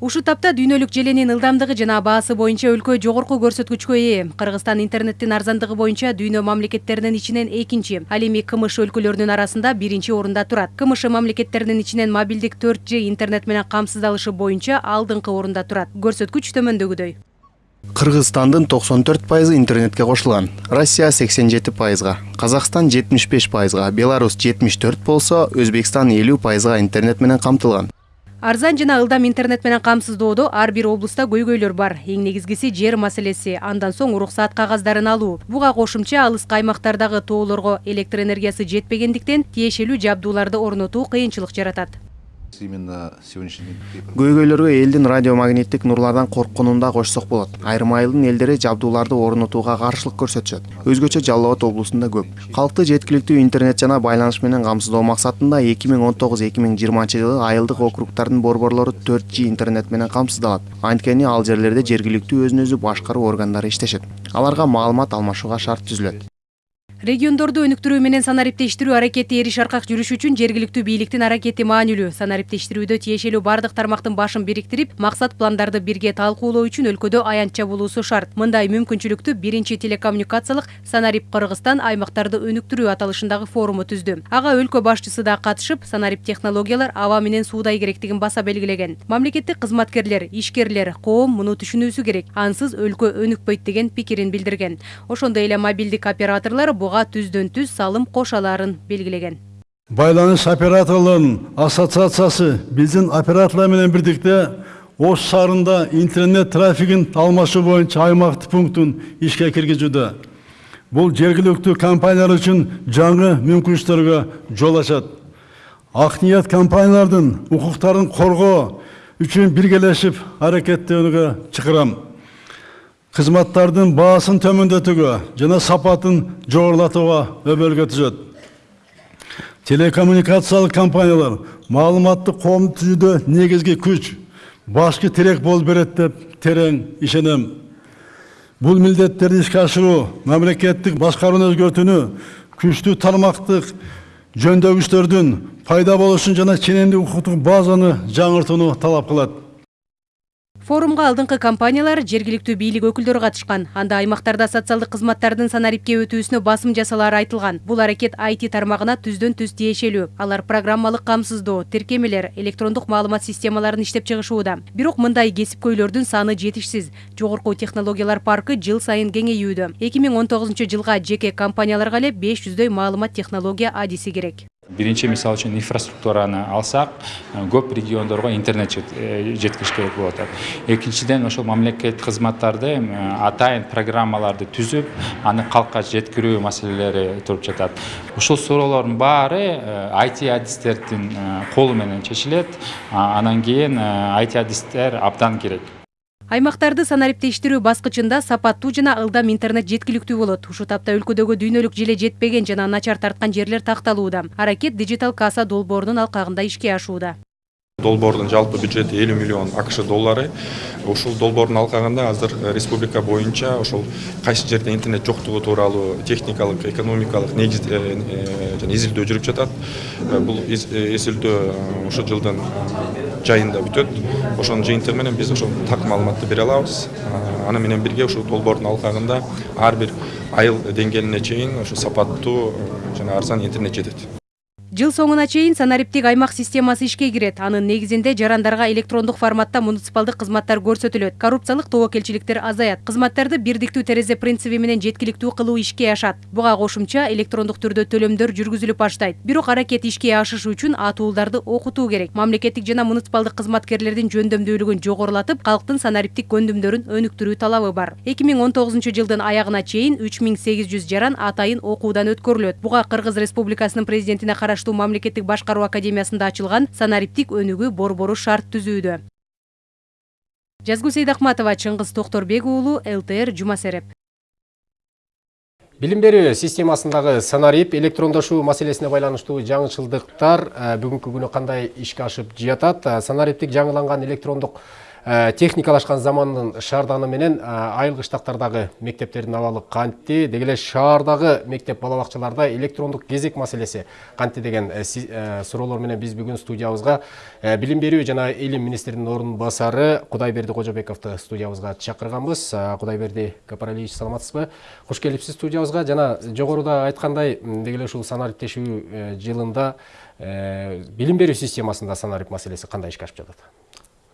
Ушул тапта дүйнөлүк желенин ылдамдыгы жана баасы боюнча өлкө жогорку көрсөткүчкө ээ. Кыргызстан интернеттин арзандыгы боюнча дүйнө мамлекеттеринин ичинен экинчи ал эми кмш өлкөлөрүнүн арасында биринчи орунда турат. Кмш мамлекеттеринин ичинен мобилдик төрт ж интернет менен камсыздалышы боюнча алдыңкы орунда турат. Көрсөткүч төмөндөгүдөй кыргызстандын токсон төрт пайызы интернетке кошулган россия сексен жети пайызга казакстан жетимиш беш пайызга беларусь жетимиш төрт болсо өзбекстан элүү пайызга интернет менен камтылган. Арзан жана ылдам интернет менен камсыздоодо ар бир облуста көйгөйлөр бар. Эң негизгиси жер маселеси. Андан соң уруксаат кагаздарын алуу. Буга кошумча алыскы аймактардагы тоолорго электр энергиясы жетпегендиктен тиешелүү жабдууларды орнотуу кыйынчылык жаратат именно сегодняшний көйгөйлөргө элдин радиомагниттик нурлардан коркконун да кошсок болот айрым айылдын элдери жабдууларды орнотууга каршылык көрсөтүшөт өзгөчө жалал абад облусунда көп. Калкты жеткиликтүү интернет жана байланыш менен камсыздоо максатында эки миң он тогуз эки миң жыйырманчы жылы айылдык округдардын борборлору төрт ж интернет менен камсыздалат анткени ал жерлерде жергиликтүү өзүн өзү башкаруу органдары иштешет аларга маалымат алмашууга шарт түзүлөт региондорду өнүктүрүү менен санариптештирүү аракети эри шаркак жүрүш үчүн жергиликтүү бийликтин аракети маанилүү. Санариптештирүүдө тиешелүү бардык тармактын башын бириктирип максат пландарды бирге талкуулоо үчүн өлкөдө аянтча болуусу шарт. Мындай мүмкүнчүлүктү биринчи телекоммуникациялык санарип кыргызстан аймактарды өнүктүрүү аталышындагы форуму түздү. Ага өлкө башчысы да катышып санарип технологиялар аба менен суудай керектигин баса белгилеген. Мамлекеттик кызматкерлер ишкерлер коом муну түшүнүүсү керек. Ансыз өлкө өнүкпөйт деген пикирин билдирген. Ошондой эле мобилдик операторлор буга түздөн түз салым кошаларын белгилеген байланыш операторлорунун ассоциациясы биздин операторлор менен бирдикте ош шаарында интернет трафигин алмашуу боюнча аймактык пунктун ишке киргизүүдө бул жергиликтүү компаниялар үчүн жаңы мүмкүнчүлүктөргө жол ачат ак ниет компаниялардын укуктарын коргоо үчүн биргелешип аракеттенүүгө чакырам кызматтардын баасын төмөндөтүүгө жана сапатын жогорулатууга өбөлгө түзөт. Телекоммуникациялык компаниялар маалыматтык коомду түзүүдө негизги күч башкы тирек болуп берет деп терең ишенем. Бул милдеттерди ишке ашыруу мамлекеттик башкарууну өзгөртүүнү күчтүү тармактык жөндөгүчтөрдүн пайда болушун жана ченемдик укуктук базаны жаңыртууну талап кылат. Форумга алдыңкы компаниялар жергиликтүү бийлик өкүлдөрү катышкан анда аймактарда социалдык кызматтардын санарипке өтүүсүнө басым жасалары айтылган бул аракет IT тармагына түздөн түз тиешелүү алар программалык камсыздоо тиркемелер электрондук маалымат системаларын иштеп чыгышууда бирок мындай кесипкөйлөрдүн саны жетишсиз. Жогорку технологиялар паркы жыл сайын кеңейүүдө. Эки миң он жеке компанияларга эле беш жүздөй маалымат технология адиси керек. Биринчи мисалы үчүн инфраструктураны алсак көп региондорго интернет жеткириш керек болуп атат экинчиден ошол мамлекеттик кызматтарды атайын программаларды түзүп аны калкка жеткирүү маселелери туруп жатат. Ушул суроолордун баары IT адистердин колу менен чечилет анан кийин IT адистер абдан керек аймактарды санариптештирүү баскычында сапаттуу жана ылдам интернет жеткиликтүү болот. Ушул тапта өлкөдөгү дүйнөлүк желе жетпеген жана начар тарткан жерлер такталууда. Аракет дижитал касса долбоорунун алкагында ишке ашууда. Долбоордун жалпы бюджети элүү миллион акш доллары. Ушул долбоордун алкагында азыр республика боюнча ошол кайсы жерде интернет жоктугу тууралуу техникалык экономикалык негиз жана изилдөө жүрүп жатат. Бул изилдөө ушул жылдын жайында бүтөт. Ошонун жыйынтыгы менен биз ошол так маалыматты бере алабыз. Аны менен бирге ушул долбоордун алкагында ар бир айыл деңгээлине чейин ошо сапаттуу жана арзан интернет жетет. Жыл соңуна чейин санариптик аймак системасы ишке кирет анын негизинде жарандарга электрондук форматта муниципалдык кызматтар көрсөтүлөт коррупциялык тобокелчиликтер азаят кызматтарды бирдиктүү терезе принциби менен жеткиликтүү кылуу ишке ашат буга кошумча электрондук түрдө төлөмдөр жүргүзүлүп баштайт бирок аракет ишке ашышы үчүн атуулдарды окутуу керек. Мамлекеттик жана муниципалдык кызматкерлердин жөндөмдүүлүгүн жогорулатып калктын санариптик көндүмдөрүн өнүктүрүү талабы бар. Эки миң он тогузунчу жылдын аягына чейин үч миң сегиз жүз жаран атайын окуудан өткөрүлөт. Буга кыргыз республикасынын президентине караштуу мамлекеттик башкаруу академиясында ачылган санариптик өнүгүү борбору шарт түзүүдө жазгул сейдахматова чыңгыз токторбек уулу лтр жума сереп билим берүү системасындагы санарип электрондошуу маселесине байланыштуу жаңычылдыктар бүгүнкү күнү кандай ишке ашып жатат санариптик жаңыланган электрондук Э, техникалашкан замандын шаарданы менен э, айылгы штаттардагы мектептердин абалы кантти деги эле шаардагы мектеп бала бакчаларда электрондук кезек маселеси. Кантти деген э, суроолор менен биз бүгүн студиябызга билим берүү жана илим министринин орун басары кудайберди кожобековду студиябызга чакырганбыз. Кудайберди капаралиевич саламатсызбы? Куш келипсиз студиябызга. Жана жогоруда айткандай деги эле ушул санариптешүү жылында билим берүү системасында санарип маселеси кандай ишке ашып жатат?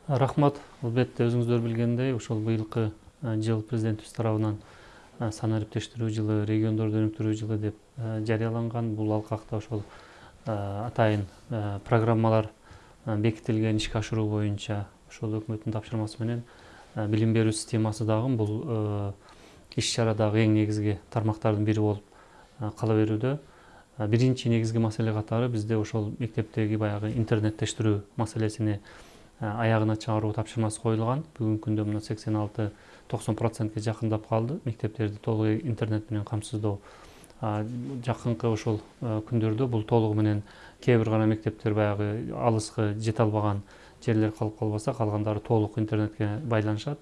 Рахмат. Албетте өзүңүздөр билгендей ошол быйылкы жыл президентибиз тарабынан санариптештирүү жылы региондорду өнүктүрүү жылы деп жарыяланган. Бул алкакта ошол атайын программалар бекитилген ишке ашыруу боюнча ошол өкмөттүн тапшырмасы менен билим берүү системасы дагы бул иш чарадагы эң негизги тармактардын бири болуп кала берүүдө. Биринчи негизги маселе катары бизде ошол мектептеги баягы интернеттештирүү маселесини аягына чыгаруу тапшырмасы коюлган. Бүгүнкү күндө мына сексен алты токсон процентке жакындап калды. Мектептерди толук интернет менен камсыздоо жакынкы ошол күндөрдө бул толугу менен кээ бир гана мектептер баягы алыскы жете албаган жерлер калып калбаса калгандары толук интернетке байланышат.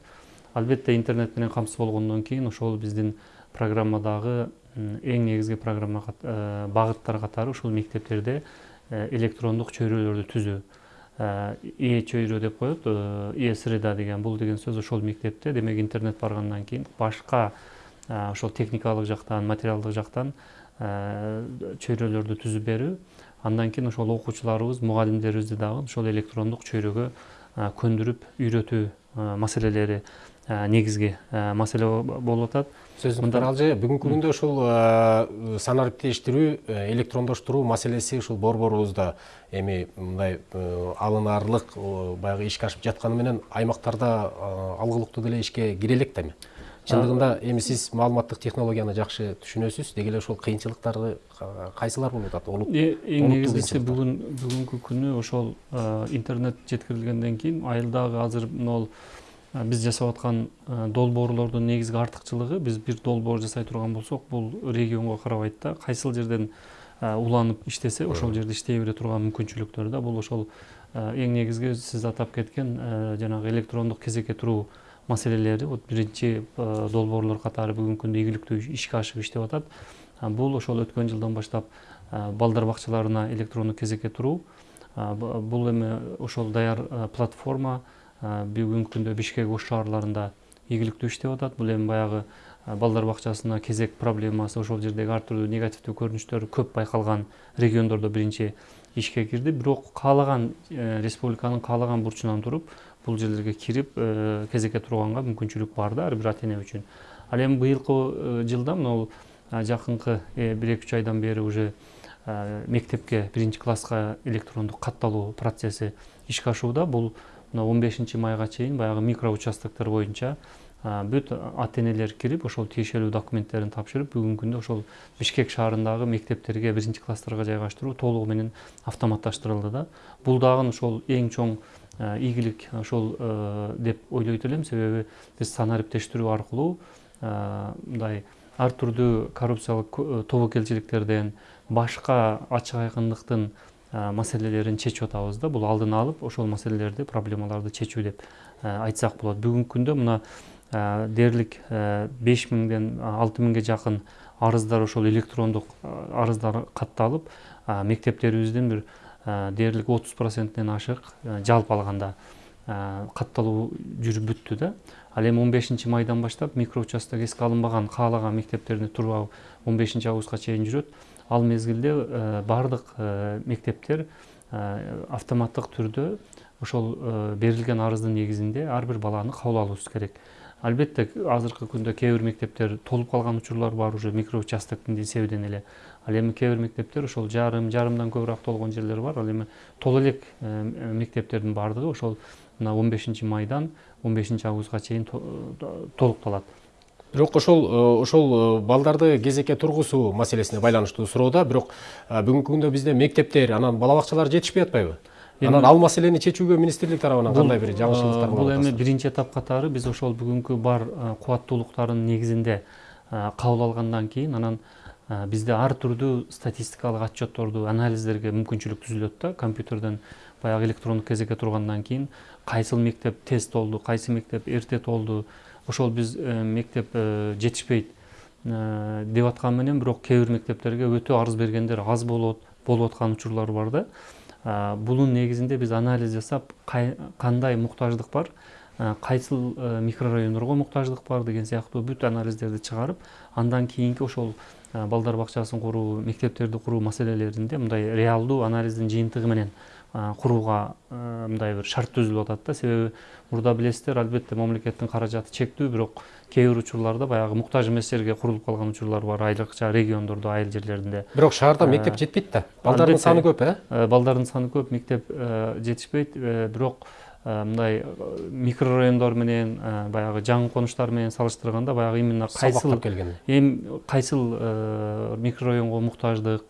Албетте интернет менен камсыз болгондон кийин ошол биздин программадагы эң негизги программа багыттар катары ушул мектептерде электрондук чөйрөлөрдү түзүү ээ чөйрө деп коет ээ среда деген бул деген сөз ошол мектепте. Демек интернет баргандан кийин башка ошол техникалык жактан материалдык жактан чөйрөлөрдү түзүп берүү. Андан кийин ошол окуучуларыбыз мугалимдерибизди дагы ошол электрондук чөйрөгө көндүрүп үйрөтүү маселелери негизги маселе болуп атат. Сөзүңүз таралжы бүгүнкү күндө ушул санариптештирүү электрондоштуруу маселеси ушул борборубузда эми мындай алынаарлык баягы ишке ашып жатканы менен аймактарда алгылыктуу деле ишке кире элек да эми. Чындыгында эми сиз маалыматтык технологияны жакшы түшүнөсүз деги эле ошол кыйынчылыктары кайсылар болуп атат? Эң негизгиси бүгүн бүгүнкү күнү ошол интернет жеткирилгенден кийин айылдагы азыр могул биз жасап аткан долбоорлордун негизги артыкчылыгы биз бир долбоор жасай турган болсок бул регионго карабайт да кайсыл жерден уланып иштесе ошол жерде иштей бере турган мүмкүнчүлүктөр да бул ошол эң негизги сиз атап кеткен жанагы электрондук кезекке туруу маселелери вот биринчи долбоорлор катары бүгүнкү күндө ийгиликтүү ишке ашып иштеп атат. Бул ошол өткөн жылдан баштап балдар бакчаларына электрондук кезекке туруу бул эми ошол даяр платформа бүгүнкү күндө бишкек ош шаарларында ийгиликтүү иштеп атат бул эми баягы балдар бакчасына кезек проблемасы ошол жердеги ар түрдүү негативдүү көрүнүштөр көп байкалган региондордо биринчи ишке кирди бирок каалаган республиканын каалаган бурчунан туруп бул жерлерге кирип кезекке турганга мүмкүнчүлүк бар да ар бир ата эне үчүн. Ал эми быйылкы жылда могул жакынкы бир эки үч айдан бери уже мектепке биринчи класска электрондук катталуу процесси ишке ашууда. Бул мына он бешинчи майга чейин баягы микро участоктор боюнча бүт ата энелер кирип ошол тиешелүү документтерин тапшырып бүгүнкү күндө ошол бишкек шаарындагы мектептерге биринчи класстарга жайгаштыруу толугу менен автоматташтырылды да. Бул дагы ошол эң чоң ийгилик ошол деп ойлойт элем. Себеби биз санариптештирүү аркылуу мындай ар түрдүү коррупциялык тобокелчиликтерден башка ачык айкындыктын маселелерин чечип атабыз да бул алдын алып ошол маселелерди проблемаларды чечүү деп айтсак болот. Бүгүнкү күндө мына дээрлик беш миңден алты миңге жакын арыздар ошол электрондук арыздар катталып мектептерибиздин бир дээрлик отуз процентинен ашык жалпы алганда катталуу жүрүп бүттү да. Ал эми он бешинчи майдан баштап микроучасток эске алынбаган каалаган мектептерине туруп он бешинчи августка чейин жүрөт. Ал мезгилде баардык мектептер автоматтык түрдө ошол берилген арыздын негизинде ар бир баланы кабыл алуубуз керек. Албетте азыркы күндө кээ бир мектептер толуп калган учурлар бар уже микроучастоктун эсебинен эле. Ал эми кээ бир мектептер ошол жарым жарымдан көбүрөөк толгон жерлер бар. Ал эми толо элек мектептердин баардыгы ошол мына он бешинчи майдан он бешинчи августка чейин толукталат бирок ошол ошол балдарды кезекке тургузуу маселесине байланыштуу суроо да бирок бүгүнкү күндө бизде мектептер анан бала бакчалар жетишпей атпайбы? Анан ал маселени чечүүгө министрлик тарабынан кандай бир жаңышылыктар бул эми биринчи этап катары биз ошол бүгүнкү бар кубаттуулуктардын негизинде кабыл алгандан кийин анан бизде ар түрдүү статистикалык отчетторду анализдерге мүмкүнчүлүк түзүлөт да. Компьютерден баягы электрондук кезекке тургандан кийин кайсыл мектеп тез толду кайсы мектеп эрте толду ошол биз мектеп жетишпейт деп аткан менен бирок кээ бир мектептерге өтө арыз бергендер аз болот болуп аткан учурлар бар да. Бунун негизинде биз анализ жасап кандай муктаждык бар кайсыл микрорайондорго муктаждык бар деген сыяктуу бүт анализдерди чыгарып андан кийинки ошол балдар бакчасын куруу мектептерди куруу маселелеринде мындай реалдуу анализдин жыйынтыгы менен курууга мындай бир шарт түзүлүп атат да. Себеби мурда билесиздер албетте мамлекеттин каражаты чектүү бирок кээ бир учурларда баягы муктаж эместерге курулуп калган учурлар бар айрыкча региондордо айыл жерлеринде бирок шаарда мектеп жетпейт да. балдардын саны көп э балдардын саны көп мектеп жетишпейт бирок мындай микрорайондор менен баягы жаңы конуштар менен салыштырганда баягы именно кайсыл эми кайсыл микрорайонго муктаждык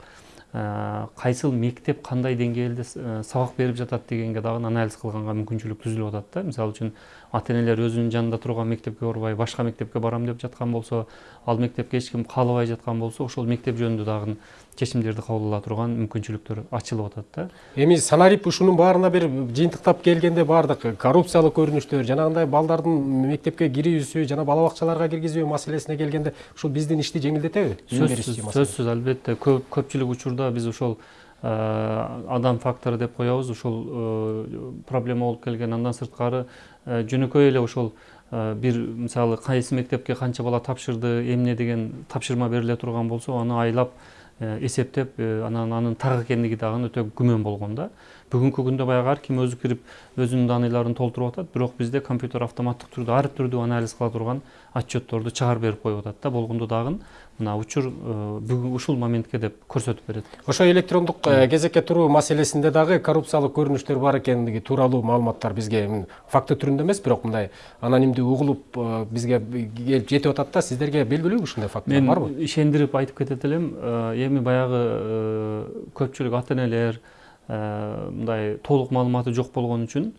кайсыл мектеп кандай деңгээлде сабак берип жатат дегенге дагы анализ кылганга мүмкүнчүлүк түзүлүп атат да. Мисалы үчүн ата энелер өзүнүн жанында турган мектепке барбай башка мектепке барам деп жаткан болсо ал мектепке эч ким каалабай жаткан болсо ошол мектеп жөнүндө дагы чечимдерди кабыл ала турган мүмкүнчүлүктөр ачылып атат да. Эми санарип ушунун баарына бир жыйынтыктап келгенде баардык коррупциялык көрүнүштөр жанагындай балдардын мектепке кирүүсү жана бала бакчаларга киргизүү маселесине келгенде ушул биздин ишти жеңилдетеби? Сөзсүз сөзсүз албетте. Көпчүлүк учурда биз ошол адам фактору деп коебуз ушул проблема болуп келген. Андан сырткары жөнөкөй эле ошол бир мисалы кайсы мектепке канча бала тапшырды эмне деген тапшырма бериле турган болсо аны айлап эсептеп анан анын так экендиги дагы өтө күмөн болгон да. Бүгүнкү күндө баягы ар ким өзү кирип өзүнүн данныйларын толтуруп атат. Бирок бизде компьютер автоматтык түрдө ар түрдүү анализ кыла турган отчетторду чыгарып берип коюп атат да болгондо дагы мына учур бүгүн ушул моментке деп көрсөтүп берет. Ошо электрондук кезекке туруу маселесинде дагы коррупциялык көрүнүштөр бар экендиги тууралуу маалыматтар бизге факты түрүндө эмес бирок мындай анонимдүү угулуп бизге келип жетип атат да сиздерге белгилүүбү ушундай фактылар барбы мен ишендирип айтып кетет элем эми баягы көпчүлүк ата энелер мындай толук маалыматы жок болгон үчүн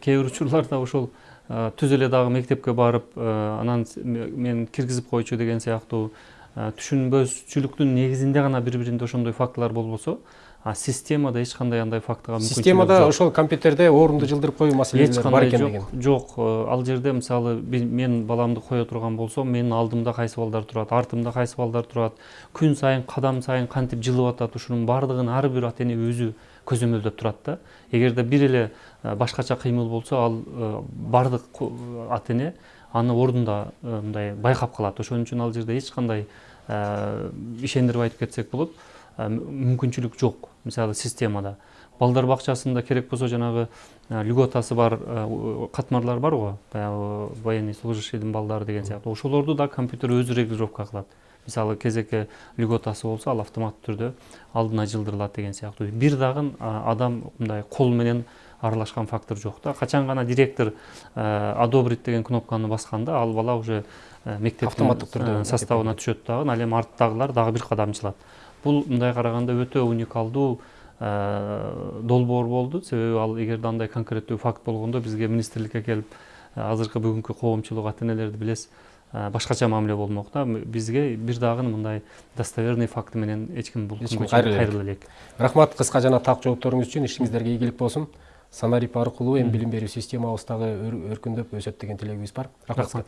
кээ бир учурларда ошол түз эле дагы мектепке барып анан мен киргизип койчу деген сыяктуу түшүнбөчүлүктүн негизинде гана бири биринде ошондой фактылар болбосо а системада эч кандай андай фактыга мүмкүнчүлүк системада ошол компьютерде орунду жылдырып коюу маселелери бар экендиги жок ал жерде мисалы мен баламды кое турган болсом менин алдымда кайсы балдар турат артымда кайсы балдар турат күн сайын кадам сайын кантип жылып атат ушунун баардыгын ар бир ата эне өзү көзөмөлдөп турат да. Эгерде бир эле башкача кыймыл болсо ал баардык ата эне аны ордунда мындай байкап калат. Ошон үчүн ал жерде эч кандай ишендирип айтып кетсек болот мүмкүнчүлүк жок мисалы системада. Балдар бакчасында керек болсо жанагы льготасы бар катмарлар бар го? Баягы военный служащийдин балдары деген сыяктуу. Ошолорду да компьютер өзү регулировка кылат. Мисалы кезекке льготасы болсо ал автоматтуу түрдө алдына жылдырылат деген сыяктуу. Бир дагы адам мындай кол менен аралашкан фактор жок да качан гана директор одобрить деген кнопканы басканда ал бала уже мектептин автоматтык түрдө составына түшөт дагы ал эми арттагылар дагы бир кадам жылат бул мындай караганда өтө уникалдуу долбоор болду себеби ал эгерде андай конкреттүү факт болгондо бизге министрликке келип азыркы бүгүнкү коомчулук ата энелерди билесиз башкача мамиле болмок да бизге бир дагы мындай достоверный факты менен эч ким бул кайрыла элек. рахмат кыска жана так жоопторуңуз үчүн ишиңиздерге ийгилик болсун санарип аркылуу эми билим берүү системабыз дагы өркүндөп өсөт деген тилегибиз бар. Рахмат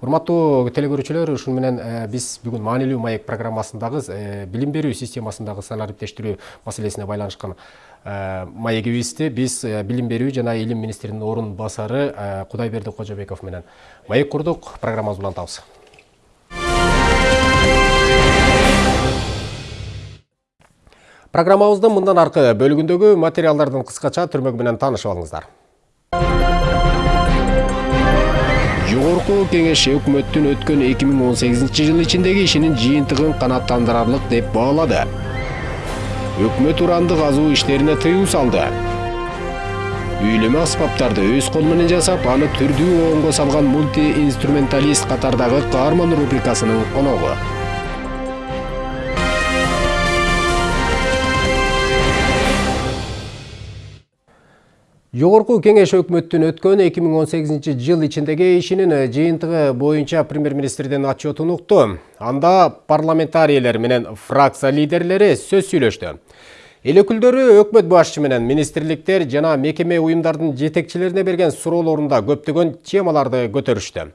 урматтуу телекөрүүчүлөр ушуну менен биз бүгүн маанилүү маек программасындагы билим берүү системасындагы санариптештирүү маселесине байланышкан маегибизди биз билим берүү жана илим министринин орун басары кудайберди кожобеков менен маек курдук. Программабызды улантабыз программабыздын мындан аркы бөлүгүндөгү материалдардын кыскача түрмөгү менен таанышып алыңыздар. Жогорку кеңеш өкмөттүн өткөн 2018 жыл ичиндеги ишинин жыйынтыгын канааттандырарлык деп баалады. Өкмөт урандык казуу иштерине тыюу салды. Үйлөмө аспаптарды өз колу менен жасап аны түрдүү оонго салган мульти инструменталист катардагы каарман рубрикасынын коногу. Жогорку кеңеш өкмөттүн өткөн 2018 жыл ичиндеги ишинин жыйынтыгы боюнча премьер министрдин отчетун укту анда парламентарийлер менен фракция лидерлери сөз сүйлөштү. Эл өкүлдөрү өкмөт башчы менен министрликтер жана мекеме уюмдардын жетекчилерине берген суроолорунда көптөгөн темаларды көтөрүштү.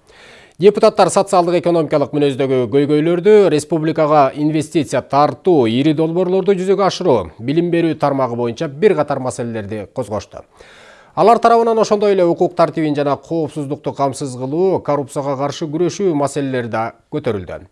Депутаттар социалдык экономикалык мүнөздөгү көйгөйлөрдү республикага инвестиция тартуу ири долбоорлорду жүзөгө ашыруу билим берүү тармагы боюнча бир катар маселелерди козгошту алар тарабынан ошондой эле укук тартибин жана коопсуздукту камсыз кылуу коррупцияга каршы күрөшүү маселелери да көтөрүлдү.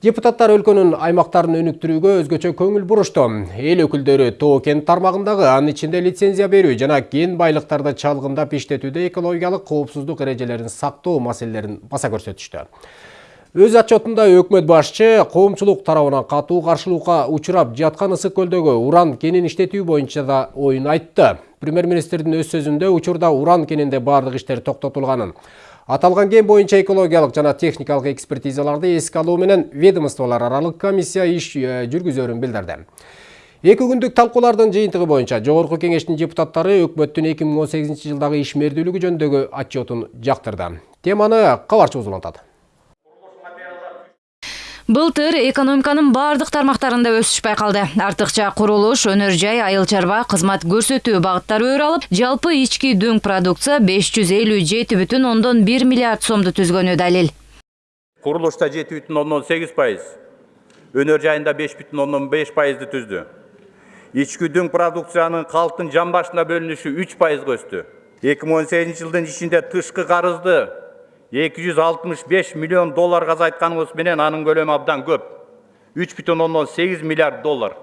Депутаттар өлкөнүн аймактарын өнүктүрүүгө өзгөчө көңүл бурушту эл өкүлдөрү тоо кен тармагындагы анын ичинде лицензия берүү жана кен байлыктарды чалгындап иштетүүдө экологиялык коопсуздук эрежелерин сактоо маселелерин баса көрсөтүштү. Өз отчетунда өкмөт башчы коомчулук тарабынан катуу каршылыкка учурап жаткан ысык көлдөгү уран кенин иштетүү боюнча да оюн айтты премьер министрдин өз сөзүндө учурда уран кенинде баардык иштер токтотулганын аталган кен боюнча экологиялык жана техникалык экспертизаларды эске алуу менен ведомстволор аралык комиссия иш жүргүзөрүн билдирди эки күндүк талкуулардын жыйынтыгы боюнча жогорку кеңештин депутаттары өкмөттүн эки миң он сегизинчи жылдагы ишмердүүлүгү жөнүндөгү отчетун жактырды теманы кабарчыбыз улантат былтыр экономиканын баардык тармактарында өсүш байкалды. Артыкча курулуш өнөр жай айыл чарба кызмат көрсөтүү багыттары өрө алып жалпы ички дүң продукция беш жүз элүү жети бүтүн ондон бир миллиард сомду түзгөнү далил. Курулушта жети бүтүн ондон сегиз пайыз өнөр жайында беш бүтүн ондон беш пайызды түздү. Ички дүң продукциянын калктын жан башына бөлүнүшү үч пайызга өстү. Эки миң он сегизинчи жылдын ичинде тышкы карызды 265 миллион долларға азайтканыбыз менен анын көлөмү абдан көп. 3,8 миллиард доллар.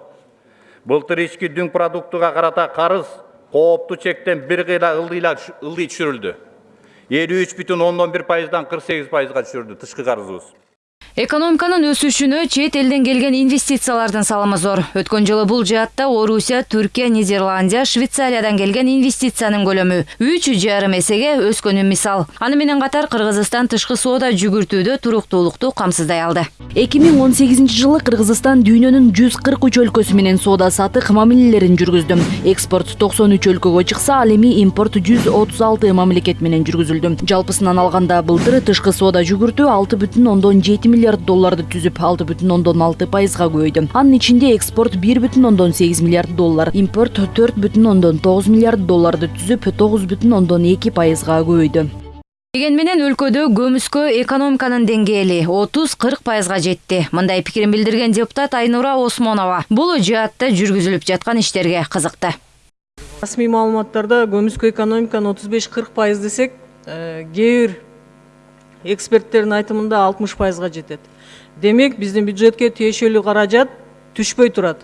Былтыр ички дүң продуктуга карата карыз кооптуу чектен ылдыйла ылдый түшүрүлдү элүү үч бүтүн ондон бир пайыздан кырк сегиз пайызга түшүрүлдү тышкы экономиканын өсүшүнө чет элден келген инвестициялардын салымы зор. Өткөн жылы бул жаатта орусия түркия нидерландия швейцариядан келген инвестициянын көлөмү үч жарым эсеге өскөнү мисал. Аны менен катар кыргызстан тышкы соода жүгүртүүдө туруктуулукту камсыздай алды. Эки миң он сегизинчи жылы кыргызстан дүйнөнүн жүз кырк үч өлкөсү менен соода саттык мамилелерин жүргүздү экспорт токсон үч өлкөгө чыкса ал эми импорт жүз отуз алты мамлекет менен жүргүзүлдү жалпысынан алганда былтыр тышкы соода жүгүртүү алты бүтүн ондон жети миллиард долларды түзүп алты бүтүн ондон алты пайызга көбөйдү анын ичинде экспорт бир бүтүн ондон сегиз миллиард доллар импорт төрт бүтүн ондон тогуз миллиард долларды түзүп тогуз бүтүн ондон эки пайызга көбөйдү дегени менен өлкөдө көмүскө экономиканын деңгээли отуз кырк пайызга жетти. Мындай пикирин билдирген депутат айнура осмонова бул жаатта жүргүзүлүп жаткан иштерге кызыкты. Расмий маалыматтарда көмүскө беш кырк пайыз десек кээ бир эксперттердин айтымында алтымыш пайызга жетет. Демек биздин бюджетке тиешелүү каражат түшпөй турат.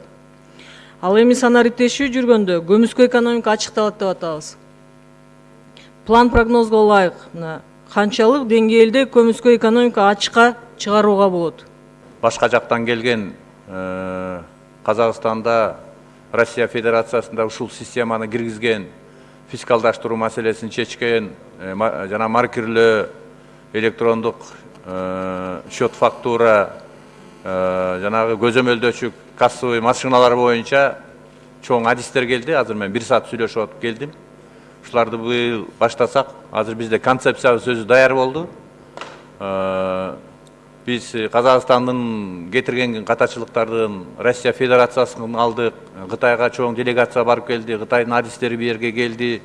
Ал эми санариптешүү жүргөндө көмүскө экономика ачыкталат деп атабыз. План прогнозго ылайык. Мына канчалык деңгээлде көмүскө экономика ачыкка чыгарууга болот. Башка жактан келген казакстанда россия федерациясында ушул системаны киргизген фискалдаштыруу маселесин чечкен жана маркирлөө электрондук счет фактура жанагы көзөмөлдөөчү кассовый машиналар боюнча чоң адистер келди азыр мен бир саат сүйлөшүп атып келдим ушуларды быйыл баштасак азыр бизде концепциябыз өзү даяр болду биз казакстандын кетирген катачылыктардын россия федерациясын алдык кытайга чоң делегация барып келди кытайдын адистери бул жерге келди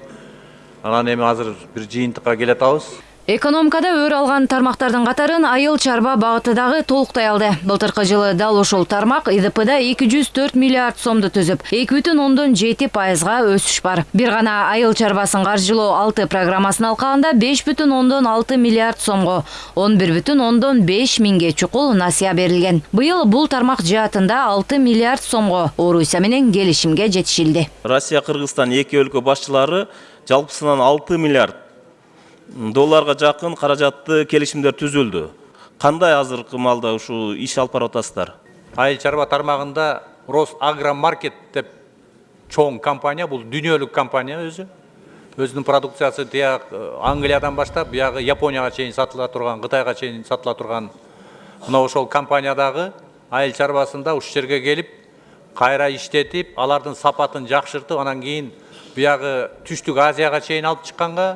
анан эми азыр бир жыйынтыкка келатабыз экономикада өр алган тармактардын катарын айыл чарба багыты дагы толуктай алды. Былтыркы жылы дал ошол тармак идпда эки жүз төрт миллиард сомду түзүп эки бүтүн ондон жети пайызга өсүш бар. Бир гана айыл чарбасын каржылоо алты программасын алкаганда беш бүтүн ондон алты миллиард сомго он бир бүтүн ондон беш миңге чукул насыя берилген быйыл бул тармак миллиард сомго орусия менен келишимге жетишилди. Россия кыргызстан эки өлкө башчылары жалпысынан алты миллиард долларга жакын каражатты келишимдер түзүлдү кандай азыркы маалда ушул иш алып барып атасыздар? Айыл чарба тармагында росагромаркет деп чоң компания бул дүйнөлүк компания өзү өзүнүн продукциясы тияк англиядан баштап биягы японияга чейин сатыла турган кытайга чейин сатыла турган мына ошол компаниядагы айыл чарбасында ушул жерге келип кайра иштетип алардын сапатын жакшыртып анан кийин биягы түштүк азияга чейин алып чыкканга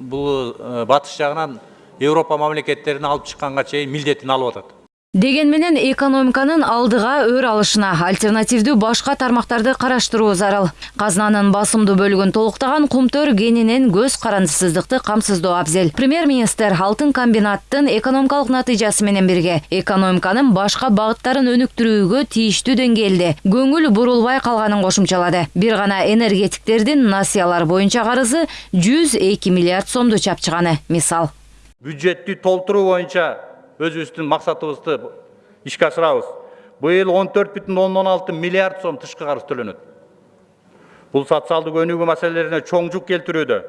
бул батыш жагынан европа мамлекеттерине алып чыкканга чейин милдетин алып атат Деген менен экономиканын алдыга өр алышына альтернативдүү башка тармактарды караштыруу зарыл. Казынанын басымдуу бөлүгүн толуктаган кумтөр кенинен көз карандысыздыкты камсыздоо абзел. Премьер-министр алтын комбинаттын экономикалык натыйжасы менен бирге экономиканын башка багыттарын өнүктүрүүгө тийиштүү деңгээлде көңүл бурулбай калганын кошумчалады. Бир гана энергетиктердин насыялар боюнча карызы 102 миллиард сомду чапчыганы мисал. бюджетти толтуруу боюнча өзүбүздүн максатыбызды ишке ашырабыз быйыл он төрт бүтүн ондон алты миллиард сом тышкы карыз төлөнөт бул социалдык өнүгүү маселелерине чоң жүк келтирүүдө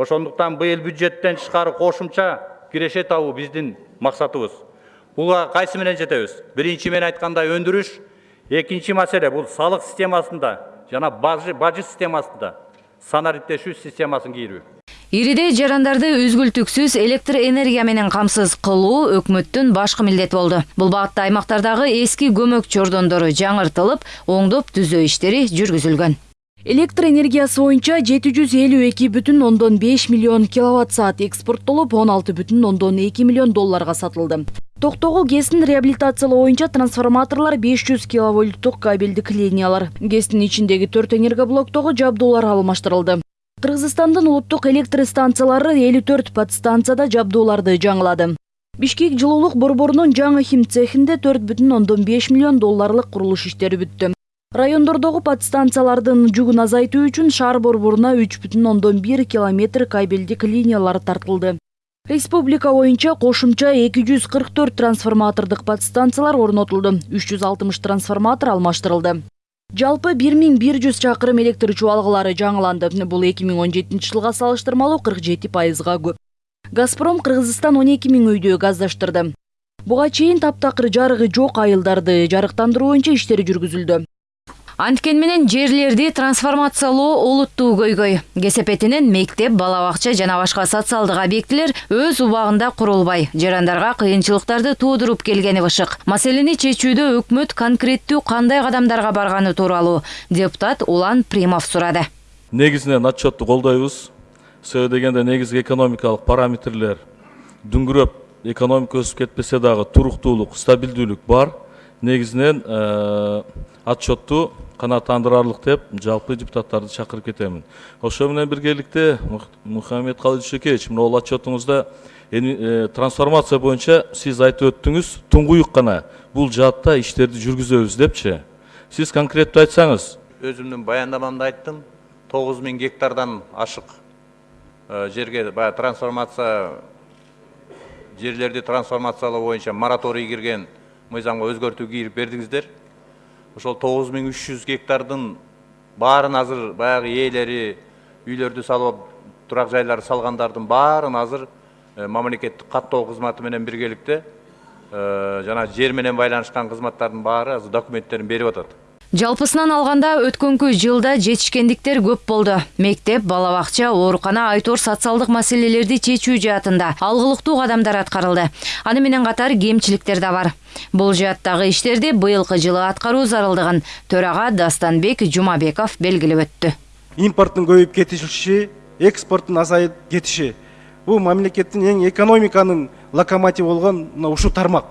ошондуктан быйыл бюджеттен тышкары кошумча киреше табуу биздин максатыбыз буга кайсы менен жетебиз биринчи мен айткандай өндүрүш экинчи маселе бул салык системасында жана бажы системасында санариптешүү системасын кийирүү Ириде жарандарды үзгүлтүксүз электр энергия менен камсыз кылуу өкмөттүн башкы милдети болду. Бул багытта аймактардагы эски көмөк чордондору жаңыртылып, оңдоп түзөө иштери жүргүзүлгөн. Электр энергиясы боюнча 752,5 миллион киловатт саат экспорттолуп, 16,2 миллион долларга сатылды. Токтогул ГЭСин реабилитациялоо боюнча трансформаторлор 500 киловольттук кабелдик линиялар. ГЭСтин ичиндеги 4 энергоблоктогу жабдуулар алмаштырылды. Кыргызстандын улуттук электр станциялары 54 подстанцияда жабдууларды жаңылады. Бишкек жылуулук борборунун жаңы хим цехинде 4,5 миллион долларлык курулуш иштери бүттү. Райондордогу подстанциялардын жүгүн азайтуу үчүн шаар борборуна 3,1 километр кабелдик линиялар тартылды. Республика боюнча кошумча 244 трансформатордук подстанциялар орнотулду. 360 трансформатор алмаштырылды. Жалпы 1100 чакырым электр чубалгылары жаңыланды. Бул 2017 жылга салыштырмалуу 47 пайызга көп. Газпром Кыргызстан 12 миң үйдү газдаштырды. Буга чейин таптакыр жарыгы жок айылдарды жарыктандыруу боюнча иштери жүргүзүлдү. Анткен менен жерлерди трансформациялоо олуттуу көйгөй. Кесепетинен мектеп, бала бакча жана башка социалдык объектилер өз убагында курулбай, жарандарга кыйынчылыктарды туудуруп келгени бышык. Маселени чечүүдө өкмөт конкреттүү кандай кадамдарга барганы тууралуу депутат Улан Примов сурады. негизинен отчетту колдойбуз себеби дегенде негизги экономикалык параметрлер дүңгүрөп экономика өсүп кетпесе дагы туруктуулук стабилдүүлүк бар негизинен отчетту канааттандырарлык деп жалпы депутаттарды чакырып кетемин ошо менен биргеликте мухаммед калыч шекеевич мына отчетуңузда трансформация боюнча сиз айтып өттүңүз туңгуюк гана бул жаатта иштерди жүргүзөбүз депчи сиз конкреттүү айтсаңыз өзүмдүн баяндамамда айттым тогуз миң гектардан ашык жерге баягы трансформация жерлерди трансформациялоо боюнча мораторий кирген мыйзамга өзгөртүү кирип бердиңиздер ошол тогуз миң үч жүз гектардын баарын азыр баягы ээлери үйлөрдү салып турак жайларды салгандардын баарын азыр мамлекеттик каттоо кызматы менен биргеликте жана жер менен байланышкан кызматтардын баары азыр документтерин берип атат Жалпысынан алганда өткөнкү жылда жетишкендиктер көп болду. Мектеп, бала бакча, оорукана айтор социалдык маселелерди чечүү жаатында алгылыктуу кадамдар аткарылды. Аны менен катар кемчиликтер да бар. Бул жааттагы иштерди быйылкы жылы аткаруу зарылдыгын төрага Дастанбек Жумабеков белгилеп өттү. Импорттун көбөйүп кетиши, экспорттун азайып кетиши бул мамлекеттин эң экономиканын локомотиві болгон ушул тармак.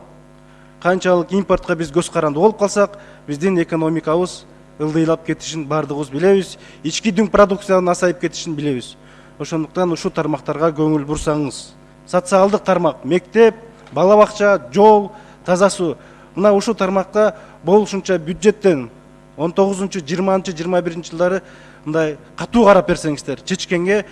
Канчалык импортко биз көз каранды болуп калсак, биздин экономикабыз ылдыйлап кетишин баардыгыбыз билебиз ички дүң продукциянын азайып кетишин билебиз ошондуктан ушул тармактарга көңүл бурсаңыз. Социалдык тармак мектеп бала бакча жол таза суу мына ушул тармакка болушунча бюджеттен он тогузунчу жыйырманчы жыйырма биринчи жылдары мындай катуу карап берсеңиздер чечкенге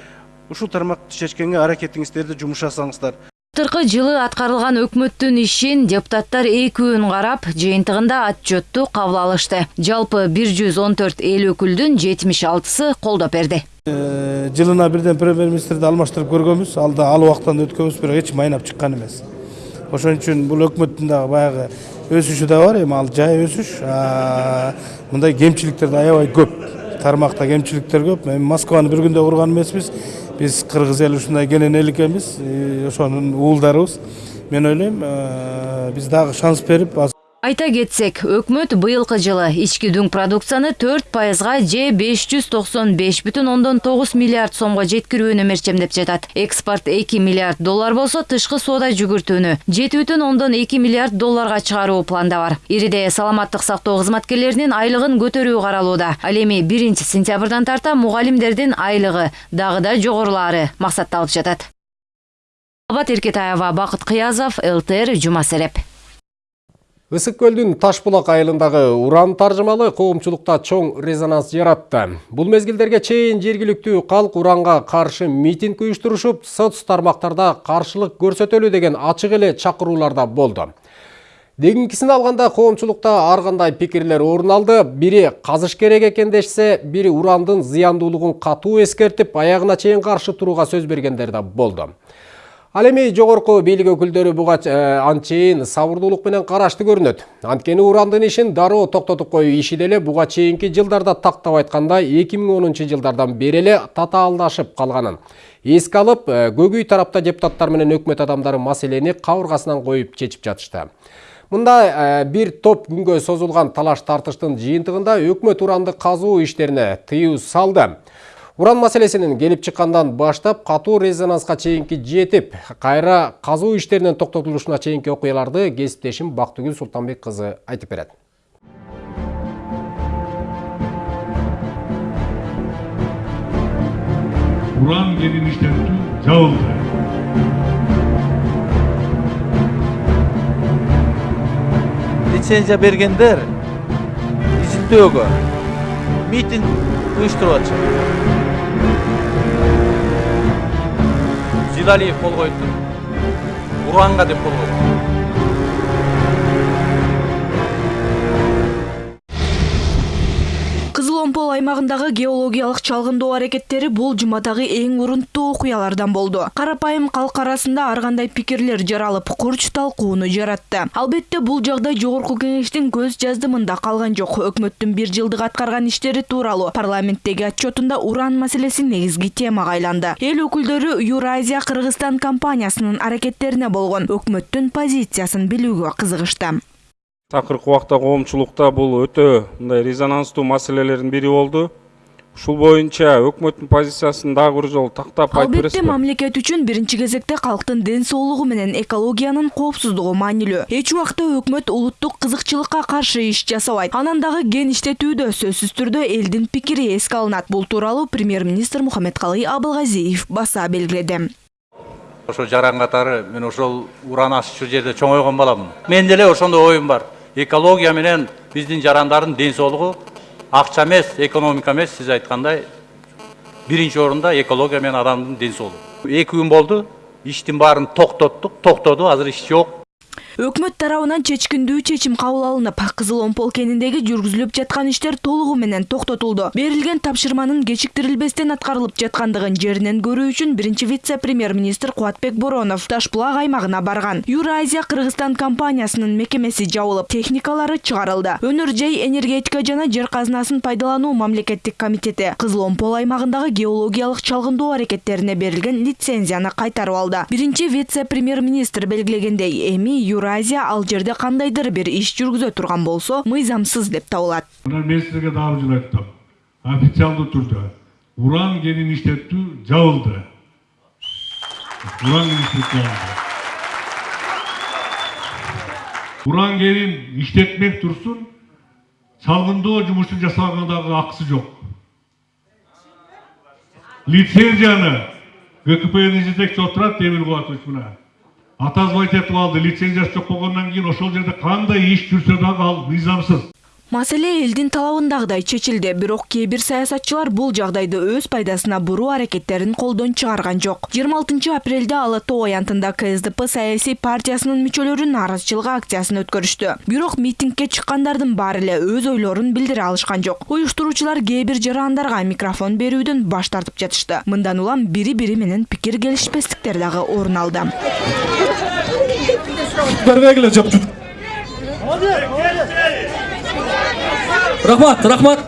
ушул тармакты чечкенге аракетиңиздерди жумшасаңыздар Былтыркы жылы аткарылган өкмөттүн ишин депутаттар экүүн карап, жыйынтыгында отчетту кабыл алышты. Жалпы 114 эл өкүлдүн 76сы колдоп берди. Жылына бирден премьер-министрди алмаштырып көргөнбүз, алда ал убактан өткөнбүз, бирок эч майнап чыккан эмес. Ошон үчүн бул өкмөттүн дагы баягы өсүшү да бар, эми ал жай өсүш. Мындай кемчиликтер да аябай көп. Тармакта кемчиликтер көп. Эми Москваны бир күндө курган эмеспиз. Биз кыргыз эли ушундай кенен эл экенбиз ошонун уулдарыбыз мен ойлойм биз дагы шанс берип Айта кетсек, өкмөт быйылкы жылы ички дүң продукцияны 4 пайызга же 595,9 миллиард сомго жеткирүүнү мерчемдеп жатат. Экспорт 2 миллиард доллар болсо, тышкы соода жүгүртүүнү 7,2 миллиард долларга чыгаруу планда бар. Ириде саламаттык сактоо кызматкерлеринин айлыгын көтөрүү каралууда. Ал эми 1 сентябрдан тарта мугалимдердин айлыгы дагы да жогорулаары максатталып жатат. Абат Эркетаева, Бакыт Кыязов, ЛТР, Жума Сереп. Ысык көлдүн Ташбулак айылындагы уран таржымалы коомчулукта чоң резонанс жаратты. Бул мезгилдерге чейин жергиликтүү калк уранга каршы митинг уюштурушуп, соц тармактарда каршылык көрсөтөлү деген ачык эле чакырууларда болду. Дегинкисин алганда коомчулукта ар кандай пикирлер орун алды. Бири казыш керек экен дешсе, бири урандын зыяндуулугун катуу эскертип, аягына чейин каршы турууга сөз бергендер да болду. Ал эми жогорку бийлик өкүлдөрү буга анчейин сабырдуулук менен карашты көрүнөт. Анткени урандын ишин дароо токтотуп коюу иши деле буга чейинки жылдарда тактап айтканда 2010 жылдардан бери эле татаалдашып калганын. Эске алып, көгүй тарапта депутаттар менен өкмөт адамдары маселени кабыргасынан коюп чечип жатышты. Мында бир топ күнгө созулган талаш тартыштын жыйынтыгында өкмөт уранды казуу иштерине тыюу салды. Уран маселесинин келип чыккандан баштап катуу резонанска чейинки жетип, кайра казуу иштеринин токтотулушуна чейинки окуяларды кесиптешим Бактыгүл Султанбек кызы айтып берет. Уран кенин иштетүү жабылды. лицензия бергендер изилдөөгө митинг уюштуруп атышат жидалиев кол коюптур уранга деп кол койду кызыл омпол аймагындагы геологиялык чалгындоо аракеттери бул жумадагы эң урунттуу окуялардан болду. Карапайым калк арасында ар кандай пикирлер жаралып курч талкууну жаратты. Албетте бул жагдай жогорку кеңештин көз жаздымында калган жок. Өкмөттүн бир жылдык аткарган иштери тууралуу парламенттеги отчетунда уран маселеси негизги темага айланды. Эл өкүлдөрү Юразия Кыргызстан компаниясынын аракеттерине болгон. Өкмөттүн позициясын билүүгө кызыгышты акыркы убакта коомчулукта бул өтө мындай резонанстуу маселелердин бири болду. Ушул боюнча өкмөттүн позициясын дагы бир жолу тактап айтып албетте бересизби мамлекет үчүн биринчи кезекте калктын ден соолугу менен экологиянын коопсуздугу маанилүү. Эч убакта өкмөт улуттук кызыкчылыкка каршы иш жасабайт. Анан дагы кен иштетүүдө сөзсүз түрдө элдин пикири эске алынат. Бул тууралуу премьер министр мухаммедкалый абылгазиев баса белгиледи. Ошо жаран катары мен ошол уран аччу жерде чоңойгон баламын. Мен деле ошондой оюм бар экология менен биздин жарандардын ден соолугу акча эмес экономика эмес. Сиз айткандай биринчи орунда экология менен адамдын ден соолугу эки күн болду иштин баарын токтоттук токтоду азыр иш жок. Өкмөт тарабынан чечкиндүү чечим кабыл алынып кызыл омпол кениндеги жүргүзүлүп жаткан иштер толугу менен токтотулду. Берилген тапшырманын кечиктирилбестен аткарылып жаткандыгын жеринен көрүү үчүн биринчи вице премьер министр кубатбек боронов таш булак аймагына барган. Юразия Кыргызстан компаниясынын мекемеси жабылып техникалары чыгарылды. Өнөр жай энергетика жана жер казынасын пайдалануу мамлекеттик комитети кызыл омпол аймагындагы геологиялык чалгындоо аракеттерине берилген лицензияны кайтарып алды. Биринчи вице премьер министр белгилегендей эми Юразия ал жерде кандайдыр бир иш жүргүзө турган болсо мыйзамсыз деп табылат мына мен силерге дагы жолу айттым. Официалдуу түрдө уран кенин жабылды уран кенин уран кенин иштетмек турсун чалгындоо жумушун жасаганга дагы акысы жок лицензияны гкпнын жетекчиси отурат эмил кубатович мына атазбай айтып алды лицензиясы жок болгондон кийин ошол жерде кандай иш жүрсө дагы ал мыйзамсыз маселе элдин талабындагыдай чечилди бирок кээ бир саясатчылар бул жагдайды өз пайдасына буруу аракеттерин колдон чыгарган жыйырма алтынчы апрелде ала тоо аянтында ксдп саясий партиясынын мүчөлөрү нааразычылык акциясын өткөрүштү. Бирок митингге чыккандардын баары өз ойлорун билдире алышкан жок уюштуруучулар кээ бир микрофон берүүдөн баш тартып жатышты. Мындан улам бири бири менен пикир келишпестиктер дагы орун алды. Рахмат рахмат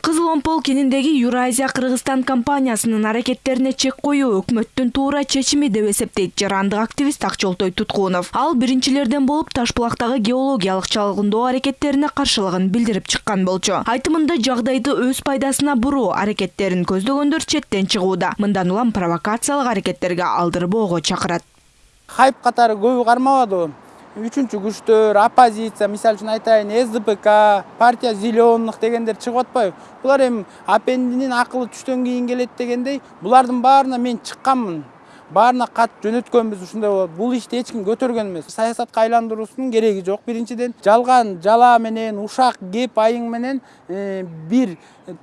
кызыл омпол кеніндегі Юразия Кыргызстан компаниясынын аракеттерине чек коюу өкмөттүн туура чечими деп эсептейт жарандык активист Акчолтой Туткунов. Ал биринчилерден болуп Ташбулактагы геологиялык чалгындоо аракеттерине каршылыгын билдирип чыккан болчу. Айтымында жагдайды өз пайдасына буруу аракеттерин көздөгөндөр четтен чыгууда. Мындан улам провокациялык аракеттерге алдырбоого чакырат. хайп катары көбү кармабады үчүнчү күчтөр оппозиция мисалы үчүн айтайын сдпк партия зеленых дегендер чыгып атпайбы. Булар эми апендинин акылы түштөн кийин келет дегендей булардын баарына мен чыкканмын. Баарына кат жөнөткөнбүз ушундай болот. Бул ишти эч ким көтөргөн эмес саясатка айландыруусунун кереги жок. Биринчиден жалган жала менен ушак кеп айың менен бир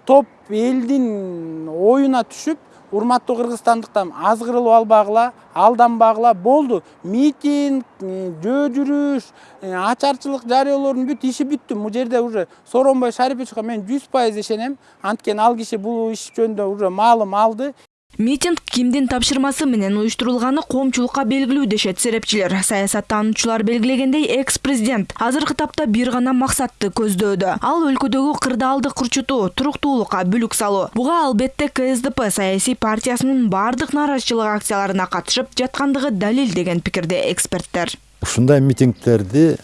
топ элдин оюна түшүп урматтуу кыргызстандыктар азгырылып албагыла алданбагыла болду. Митинг жөө жүрүш ачарчылык жарыялоонун бүт иши бүттү бул жерде уже сооронбай шариповичке мен жүз пайыз ишенем. Анткени ал киши бул иш жөнүндө уже маалым алды. Митинг кимдин тапшырмасы менен уюштурулганы коомчулукка белгилүү дешет серепчилер. Саясаттануучулар белгилегендей экс-президент азыркы тапта бир гана максатты көздөөдө. Ал өлкөдөгү кырдаалды курчутуу, туруктуулукка бүлүк салуу. Буга албетте КСДП саясий партиясынын бардык нааразычылык акцияларына катышып жаткандыгы далил деген пикирде эксперттер. ушундай митингтерди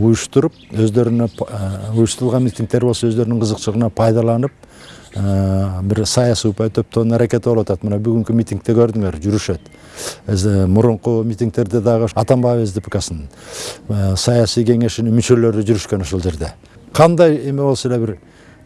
уюштуруп өздөрүнө уюштурулган митингдер болсо өздөрүнүн кызыкчылыгына пайдаланып бир саясий упай топтоонун аракети болуп атат мына бүгүнкү митингде көрдүңөр жүрүшөт мурунку митингтерде дагы атамбаев сдпксынын саясий кеңешинин мүчөлөрү жүрүшкөн ошол жерде кандай эме болсо эле бир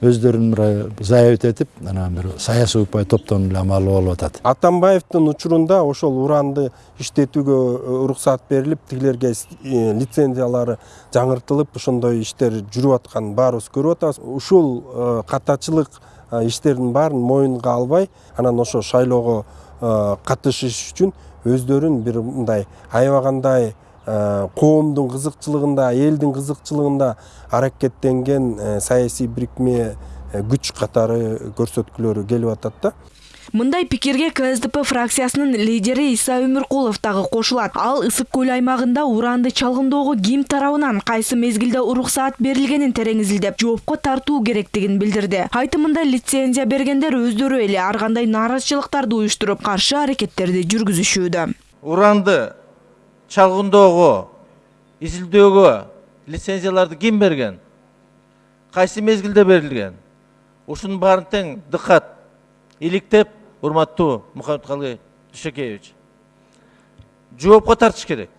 өздөрүн мына заявить этип анан бир саясий упай топтон эле амалы болуп атат атамбаевдин учурунда ошол уранды иштетүүгө уруксат берилип тигилерге лицензиялары жаңыртылып ошондой иштер жүрүп атканын баарыбыз көрүп атабыз ушул катачылык иштердин баарын моюнга албай анан ошо шайлоого катышыш үчүн өздөрүн бир мындай аябагандай коомдун кызыкчылыгында элдин кызыкчылыгында аракеттенген саясий бирикме күч катары көрсөткүлөрү келип атат да. Мындай пикирге КСДП фракциясынын лидери Иса Өмүркулов дагы кошулат. Ал ысык көл аймагында уранды чалгындоого ким тарабынан кайсы мезгилде уруксаат берилгенин тереңизилдеп, жоопко тартуу керектигин билдирди. Айтымында лицензия бергендер өздөрү эле ар кандай нааразычылыктарды уюштуруп, каршы аракеттерди жүргүзүшүүдө. Уранды чалгындоого, изилдөөгө лицензияларды берген? Тең иликтеп урматтуу мухаммедкалый дүйшөкеевич жоопко тартыш керек.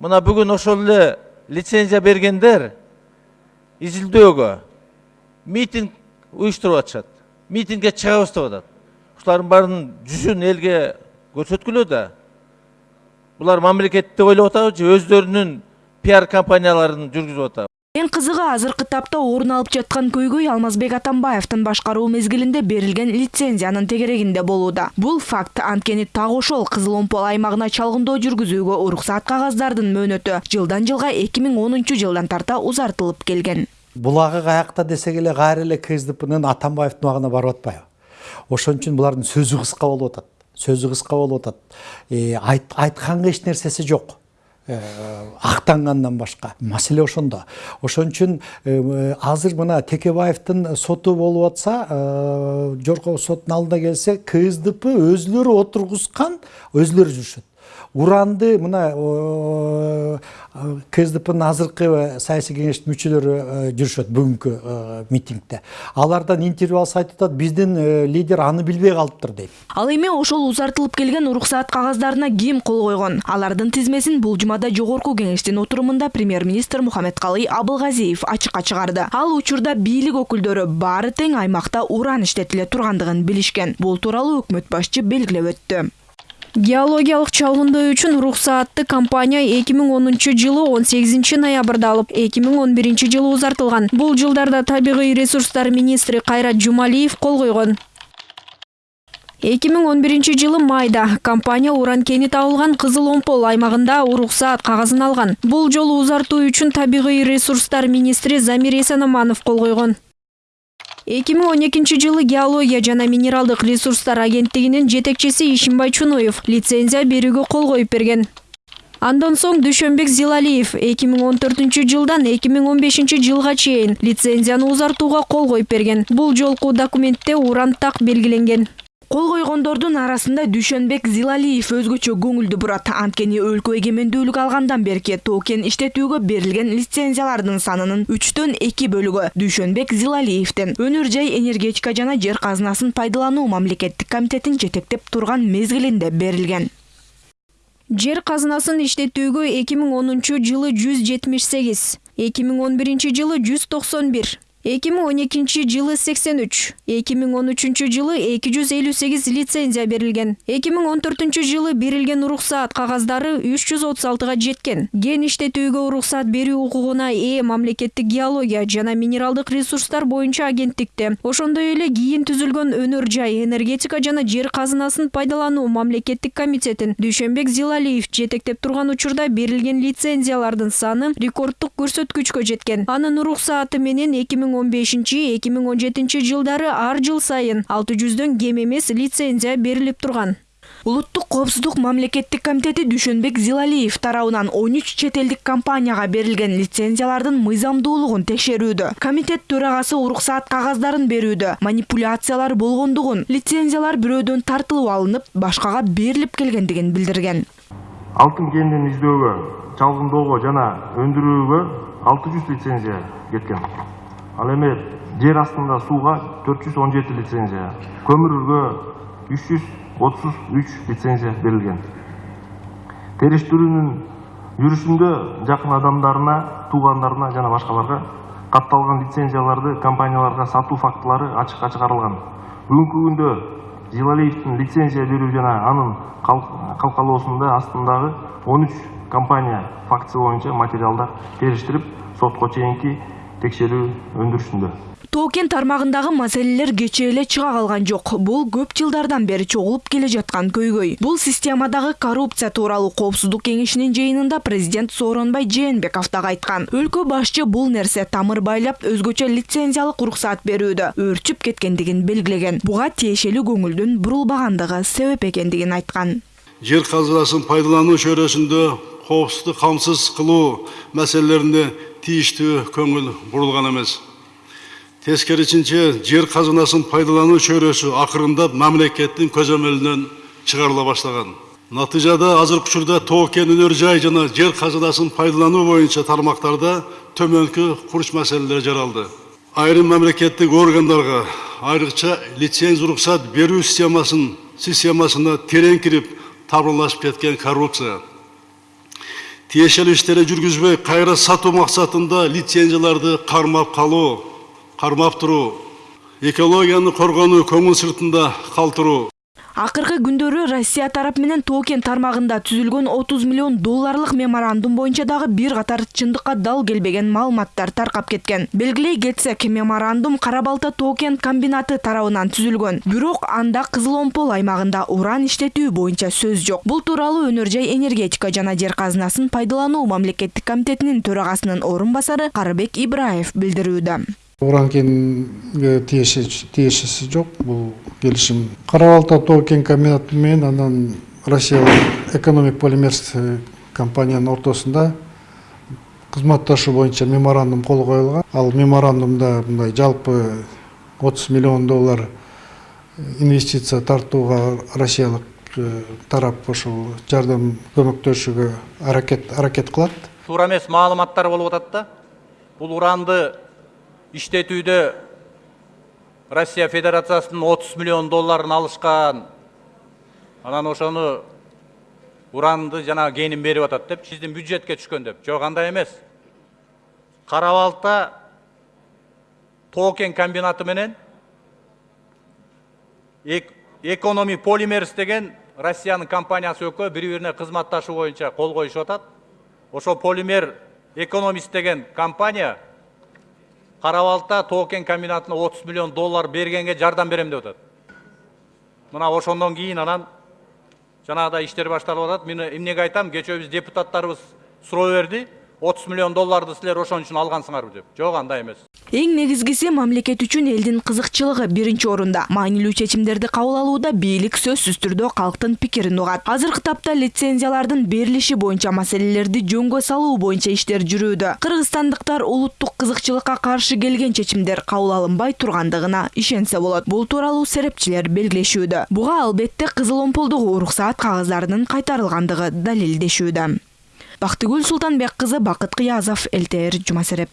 Мына бүгүн ошол эле лицензия бергендер изилдөөгө митинг уюштуруп атышат митингге чыгабыз деп атат. Ушулардын баарынын жүзүн элге көрсөткүлө да. Булар мамлекетти ойлоп атабы же өздөрүнүн пиар компанияларын жүргүзүп атабы Эң кызыгы азыркы тапта орун алып жаткан көйгөй Алмазбек Атамбаевдин башкаруу мезгилинде берилген лицензиянын тегерегинде болууда. Бул факт анткени так ошол Кызыломпол аймагына чалгындоо жүргүзүүгө уруксаат кагаздардын мөөнөтү жылдан жылга 2010 жылдан тарта узартылып келген. Булагы каякта десек эле кайра эле КСДПнын Атамбаевдин убагына барып атпайбы? Ошон үчүн булардын сөзү кыска болуп атат. Сөзү кыска болуп атат. Айтканга эч нерсеси жок. Актангандан башка маселе ошондо ошон үчүн азыр мына текебаевдин соту болуп атса жогорку соттун алдына келсе ксдп өзүлөрү отургузган өзүлөрү жүрүшөт. Уранды мына ксдпнын азыркы саясий кеңештин мүчөлөрү жүрүшөт бүгүнкү митингде алардан интервью алса айтып атат биздин лидер аны билбей калыптыр дейт ал эми ошол узартылып келген уруксаат кагаздарына ким кол койгон? Алардын тизмесин бул жумада жогорку кеңештин отурумунда премьер министр мухаммедкалый абылгазиев ачыкка чыгарды. Ал учурда бийлик өкүлдөрү баары тең аймакта уран иштетиле тургандыгын билишкен. Бул тууралуу өкмөт башчы белгилеп өттү. Геологиялык чалгындоо үчүн уруксаатты компания 2010 жылы 18 ноябрда алып, 2011 жылы узартылган. Бул жылдарда табигый ресурстар министри Кайрат Жумалиев кол койгон. 2011 жылы майда компания уран кени табылган Кызыл-Омпол аймагында уруксаат кагазын алган. Бул жолу узартуу үчүн табигый ресурстар министри Замир Эсенаманов кол койгон. 2012 жылы геология жана минералдык ресурстар агенттигинин жетекчиси Ишимбай Чунуев лицензия берүүгө кол коюп берген. Андан соң Дүшөнбек Зилалиев 2014 жылдан 2015 жылга чейин лицензияны узартууга кол коюп берген. Бул жолку документте уран так белгиленген. Кол койгондордун арасында Дүшөнбек Зилалиев өзгөчө көңүлдү бурат. Анткени өлкө эгемендүүлүк алгандан берки токен иштетүүгө берилген лицензиялардын санынын 3төн 2 бөлүгү Дүшөнбек Зилалиевдин. Өнөр жай энергетика жана жер казынасын пайдалануу мамлекеттик комитетин жетектеп турган мезгилинде берилген. Жер казынасын иштетүүгө 2010 жылы 178, 2011 жылы 191, 2012 жылы 83, 2013 жылы 258 лицензия берилген. 2014 жылы берилген уруксаат кагаздары 336га жеткен. Ген иштетүүгө уруксаат берүү укугуна ээ мамлекеттик геология жана минералдык ресурстар боюнча агенттикте, ошондой эле кийин түзүлгөн өнөр жай энергетика жана жер казынасын пайдалануу мамлекеттик комитетин Дүшөнбек Зилалиев жетектеп турган учурда берилген лицензиялардын саны рекорддук көрсөткүчкө жеткен. Анын уруксааты менен 2015-2017 жылдары ар жыл сайын 600дөн кем эмес лицензия берилип турган. Улуттук коопсуздук мамлекеттик комитети Дүшөнбек Зилалиев тарабынан 13 чет элдик компанияга берилген лицензиялардын мыйзамдуулугун текшерүүдө. Комитет төрагасы уруксаат кагаздарын берүүдө манипуляциялар болгондугун, лицензиялар бирөөдөн тартылып алынып, башкага берилип келгендигин билдирген. алтын кендин издөөгө чалгындоого жана өндүрүүгө 600 лицензия кеткен ал эми жер астында сууга 417 лицензия көмүргө 333 лицензия берилген. Териштирүүнүн жүрүшүндө жакын адамдарына туугандарына жана башкаларга катталган лицензияларды компанияларга сатуу фактылары ачыкка чыгарылган бүгүнкү күндө зилалиевдин лицензия берүү жана анын калкалоосунда астындагы 13 компания фактысы боюнча материалдар териштирип сотко чейинки текшерүү өндүрүшүндө Токен тармагындагы маселелер кечээ эле чыга калган жок. Бул көп жылдардан бери чогулуп келе жаткан көйгөй. Бул системадагы коррупция тууралуу коопсуздук кеңешинин жыйынында президент Сооронбай Жээнбеков дагы айткан. Өлкө башчы бул нерсе тамыр байлап өзгөчө лицензиялык уруксаат берүүдө өөрчүп кеткендигин белгилеген. Буга тиешелүү көңүлдүн бурулбагандыгы себеп экендигин айткан. Жер казынасын пайдалануу чөйрөсүндө коопсуздук камсыз кылуу маселелерине тийиштүү көңүл бурулган эмес. Тескерисинче жер казынасын пайдалануу чөйрөсү акырындап мамлекеттин көзөмөлүнөн чыгарыла баштаган. Натыйжада азыркы учурда тоо кен өнөр жай жана жер казынасын пайдалануу боюнча тармактарда төмөнкү курч маселелер жаралды. Айрым мамлекеттик органдарга айрыкча лицензия уруксат берүү системасын системасына терең кирип табырлашып кеткен коррупция. Тиешелүү иштерди жүргүзбөй кайра сатуу максатында лицензияларды кармап калуу кармап туруу экологияны коргонуу көңүл сыртында калтыруу Акыркы күндөрү Россия тарап менен Токен тармагында түзүлгөн 30 миллион долларлык меморандум боюнча дагы бир катар чындыкка дал келбеген маалыматтар таркап кеткен. Белгилей кетсек, меморандум Карабалта Токен комбинаты тарабынан түзүлгөн. Бирок анда Кызыл Омпол аймагында уран иштетүү боюнча сөз жок. Бул тууралуу Өнөр жай энергетика жана жер казынасын пайдалануу мамлекеттик комитетинин төрагасынын орун басары Карыбек Ибраев билдирүүдө. Уран кенге тиешеси жок бул келишим кара балта тоо кен комбинаты менен анан россиялык экономик полимерс компаниянын ортосунда кызматташуу боюнча меморандум кол коюлган ал меморандумда мындай жалпы отуз миллион доллар инвестиция тартууга россиялык тарап ошол жардам көмөктөшүүгө аракет аракет кылат туура эмес маалыматтар болуп атат да. Бул уранды иштетүүдө россия федерациясынын отуз миллион долларын алышкан анан ошону уранды жана кенин берип атат деп биздин бюджетке түшкөн деп жок андай эмес кара балта тоо кен комбинаты менен экономи полимерс деген россиянын компаниясы экөө бири бирине кызматташуу боюнча кол коюшуп атат ошол полимер экономист деген компания кара балта тоо кен комбинатына отуз миллион доллар бергенге жардам берем деп атат мына ошондон кийин анан жанагыдай иштер башталып атат мен эмнеге айтам кечээ биз депутаттарыбыз суроо берди отуз миллион долларды силер ошон үчүн алгансыңарбы деп жок андай эмес эң негизгиси мамлекет үчүн элдин кызыкчылыгы биринчи орунда маанилүү чечимдерди кабыл алууда бийлик сөзсүз түрдө калктын пикирин угат азыркы тапта лицензиялардын берилиши боюнча маселелерди жөнгө салуу боюнча иштер жүрүүдө кыргызстандыктар улуттук кызыкчылыкка каршы келген чечимдер кабыл алынбай тургандыгына ишенсе болот бул тууралуу серепчилер белгилешүүдө буга албетте кызыл омполдогу уруксаат кагаздарынын кайтарылгандыгы далилдешүүдө бактыгүл султанбек кызы бакыт кыязов лтр жума сереп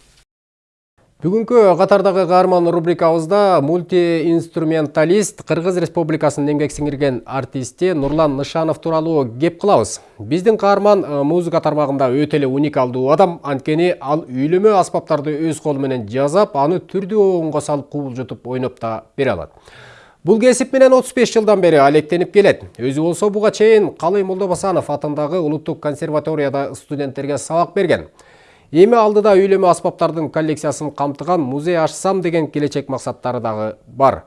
Бүгүнкү катардагы каарман рубрикабызда мультиинструменталист Кыргыз Республикасынын эмгек сиңирген артисти Нурлан Нышанов тууралуу кеп кылабыз. Биздин каарман музыка тармагында өтө эле уникалдуу адам, анткени ал үйлөмө аспаптарды өз колу менен жасап, аны түрдүү оонго салып кубулжутуп ойноп да бере алат. Бул кесип менен 35 жылдан бери алектенип келет. Өзү болсо буга чейин Калый Молдобасанов атындагы Улуттук консерваторияда студенттерге сабак берген. Эми алдыда үйлөмө аспаптардын коллекциясын камтыган музей ачсам деген келечек максаттары дагы бар.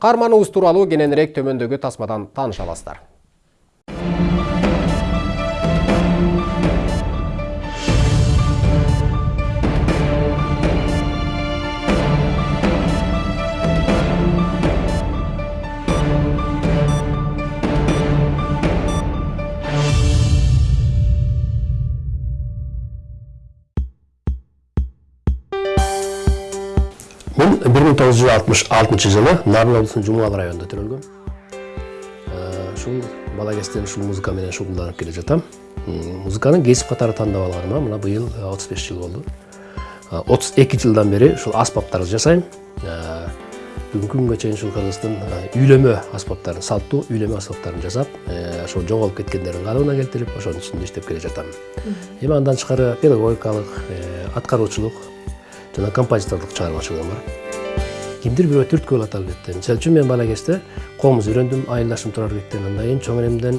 Карманыбыз тууралуу кененирээк төмөндөгү тасмадан тааныша аласыздар. 1966 жылы Нарын облусунун Жумгал районунда төрөлгөм. Ушул бала кезден ушул музыка менен шугулданып келе жатам. Музыканы кесип катары тандап алганыма мына быйыл 35 жыл болду. 32 жылдан бери ушул аспаптарды жасайм. Бүгүнкү күнгө чейин ушул Кыргыздын үйлөмө аспаптарын, салттуу үйлөмө аспаптарын жасап, ошол жоголуп кеткендерин калыбына келтирип, ошонун үстүндө иштеп келе жатам. Эми андан тышкары педагогикалык, аткаруучулук, жана композиторлук чыгармачылыгым бар кимдир бирөө түрткү болуп аталып кетти мисалы үчүн мен бала кезде комуз үйрөндүм айылдашым турарбектен андан кийин чоң энемден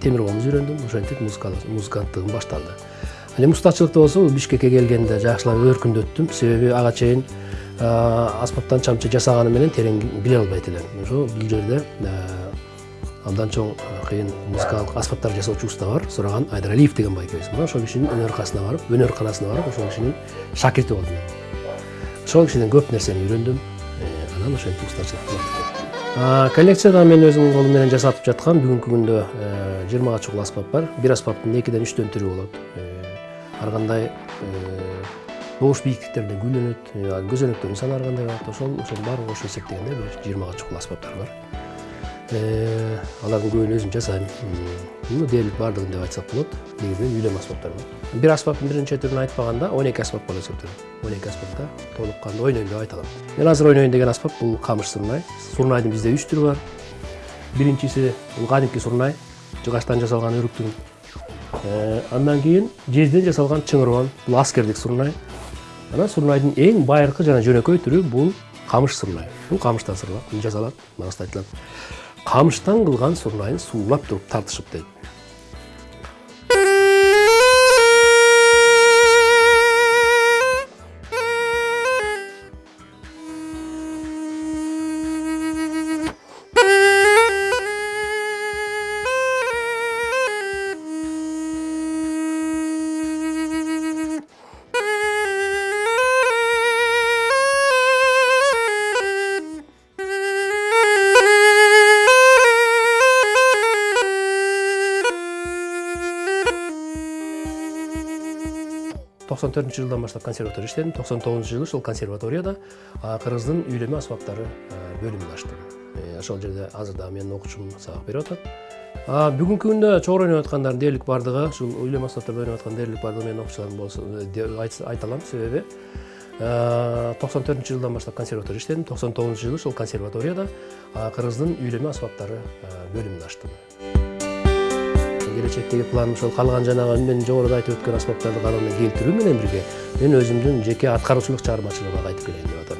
темир комуз үйрөндүм ошентип музыканттыгым башталды ал эми устачылыкта болсо бул бишкекке келгенде жакшылап өркүндөттүм себеби ага чейин аспаптан чамчы жасаганы менен терең биле албайт элем ошо бул жерде абдан чоң кыйын музыкалык аспаптар жасоочу уста бар сураган айдаралиев деген байкебиз мына ошол кишинин барып өнөр барып ошол кишинин шакирти болдум ошол кишиден көп нерсени үйрөндүм анан ошентип устачылык кылып коллекцияда мен өзүмдүн колум менен жасатып жаткан бүгүнкү күндө жыйырмага чукул аспап бар. Бир аспаптын экиден үчтөн түрү болот ар кандай добуш бийиктиктеринде гүлдөнөт көзөнөктөрүн саны ар кандай болот ошол ошонун баарын кошуп эсептегенде бир жыйырмага чукул аспаптар бар. Алардын көбүн өзүм жасайм ну дээрлик баардыгын деп айтсак болот негизинен үйлөмө аспаптар бир аспаптын биринчи түрүн айтпаганда он эки аспап болуп эсептелет он эки аспапта толук кандуу ойнойм деп айта мен азыр ойнойн деген аспап бул камыш сурнай сурнайдын бизде үч түрү бар биринчиси бул кадимки сурнай жыгачтан жасалган өрүктүн андан кийин жезден жасалган чыңырбан бул аскердик сурнай анан сурнайдын эң байыркы жана жөнөкөй түрү бул камыш сурнай бул камыштан жасалат манасында айтылат камыштан кылган сурнайын суулап туруп тартышып дейт төртүнчү жылдан баштап консерватория иштедим токсон тогузунчу жылы ушул консерваторияда кыргыздын үйлөмө аспаптары бөлүмүн ачтым ошол жерде азыр дагы менин окуучум сабак берип атат бүгүнкү күндө чогуу ойноп аткандардын дээрлик баардыгы ушул үйлөмө аспаптарда ойноп аткан дээрлик баардыгы менин окуучуларым айта алам себеби токсон төртүнчү жылдан баштап консерватория иштедим токсон тогузунчу жылы ушул консерваторияда кыргыздын үйлөмө аспаптары бөлүмүн ачтым келечектеги планым ошол калган жанагы мен жогоруда айтып өткөн аспаптарды калыбына келтирүү менен бирге мен өзүмдүн жеке аткаруучулук чыгармачылыгыма кайтып келейин деп атам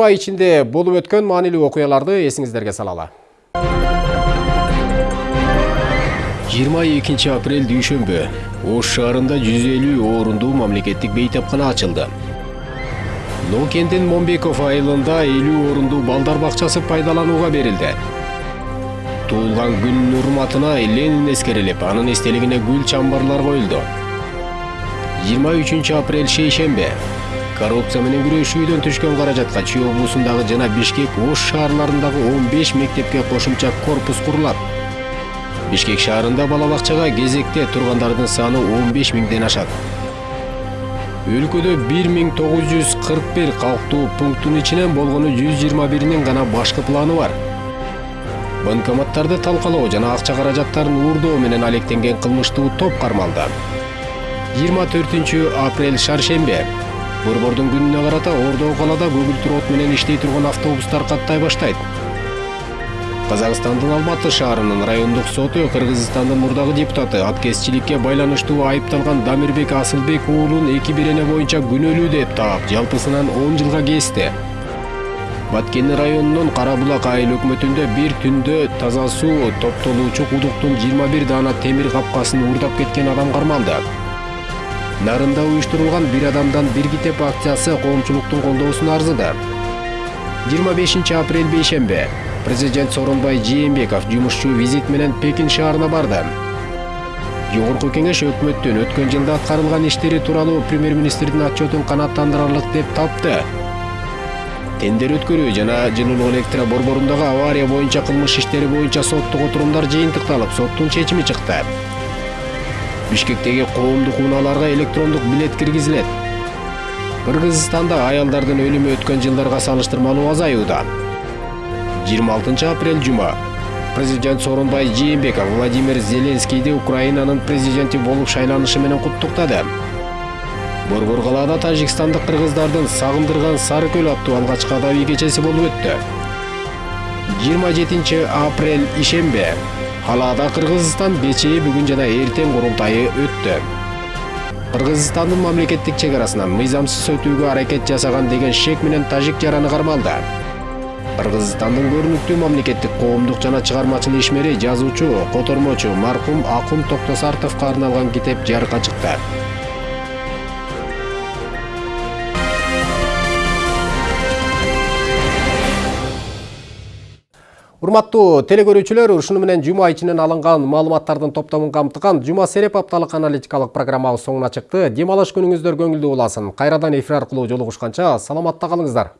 Жума ичинде болуп өткөн маанилүү окуяларды эсиңиздерге салалы. 22 апрель дүйшөмбү ош шаарында 150 орундуу мамлекеттик бейтапкана ачылды. Нокендин момбеков айылында 50 орундуу балдар бакчасы пайдаланууга берилди. Туулган күнүнүн урматына ленин эскерилип анын эстелигине гүл чамбарлар коюлду. 23 апрель шейшембе. Коррупция менен күрөшүүдөн түшкөн каражатка чүй облусундагы жана бишкек ош шаарларындагы 15 мектепке кошумча корпус курулат бишкек шаарында бала бакчага кезекте тургандардын саны 15 миңден ашат өлкөдө 1941 калктуу пункттун ичинен болгону 121нин гана башкы планы бар. Банкоматтарды талкалоо жана акча каражаттарын уурдоо менен алектенген кылмыштуу топ кармалды 24 апрель шаршембе. Борбордун күнүнө карата ордо калаада көгүлтүр от менен иштей турган автобустар каттай баштайт. Казакстандын алматы шаарынын райондук соту кыргызстандын мурдагы депутаты аткезчиликке байланыштуу айыпталган дамирбек асылбек уулун эки бирене боюнча күнөөлүү деп таап жалпысынан 10 жылга кести баткени районунун кара булак айыл өкмөтүндө бир түндө таза суу топтолуучу кудуктун 21 даана темир капкасын уурдап кеткен адам кармалды нарында уюштурулган бир адамдан бир китеп акциясы коомчулуктун колдоосуна арзыды. 25 апрель бейшембе президент сооронбай жээнбеков жумушчу визит менен пекин шаарына барды. Жогорку кеңеш өкмөттүн өткөн жылда аткарылган иштери тууралуу премьер министрдин отчетун канааттандырарлык деп тапты. Тендер өткөрүү жана жылуулук электро борборундагы авария боюнча кылмыш иштери боюнча соттук отурумдар жыйынтыкталып соттун чечими чыкты бишкектеги коомдук унааларга электрондук билет киргизилет. Кыргызстанда аялдардын өлүмү өткөн жылдарга салыштырмалуу азаюуда. 26 апрель жума. Президент сооронбай жээнбеков владимир зеленскийди украинанын президенти болуп шайланышы менен куттуктады. Борбор калаада тажикстандык кыргыздардын сары көл аттуу алгачкы адабий кечеси болуп өттү. 27 апрель ишембе калаада кыргызстан бечээ бүгүн жана эртең курултайы өттү. Кыргызстандын мамлекеттик чек арасынан мыйзамсыз өтүүгө аракет жасаган деген шек менен тажик жараны кармалды. Кыргызстандын көрүнүктүү мамлекеттик коомдук жана чыгармачыл ишмери жазуучу котормочу маркум акун токтосартовго арналган китеп жарыкка чыкты урматтуу телекөрүүчүлөр ушуну менен жума ичинен алынган маалыматтардын топтомун камтыган жума сереп апталык аналитикалык программабыз соңуна чыкты. Дем алыш күнүңүздөр көңүлдүү уласын кайрадан эфир аркылуу жолугушканча саламатта калыңыздар.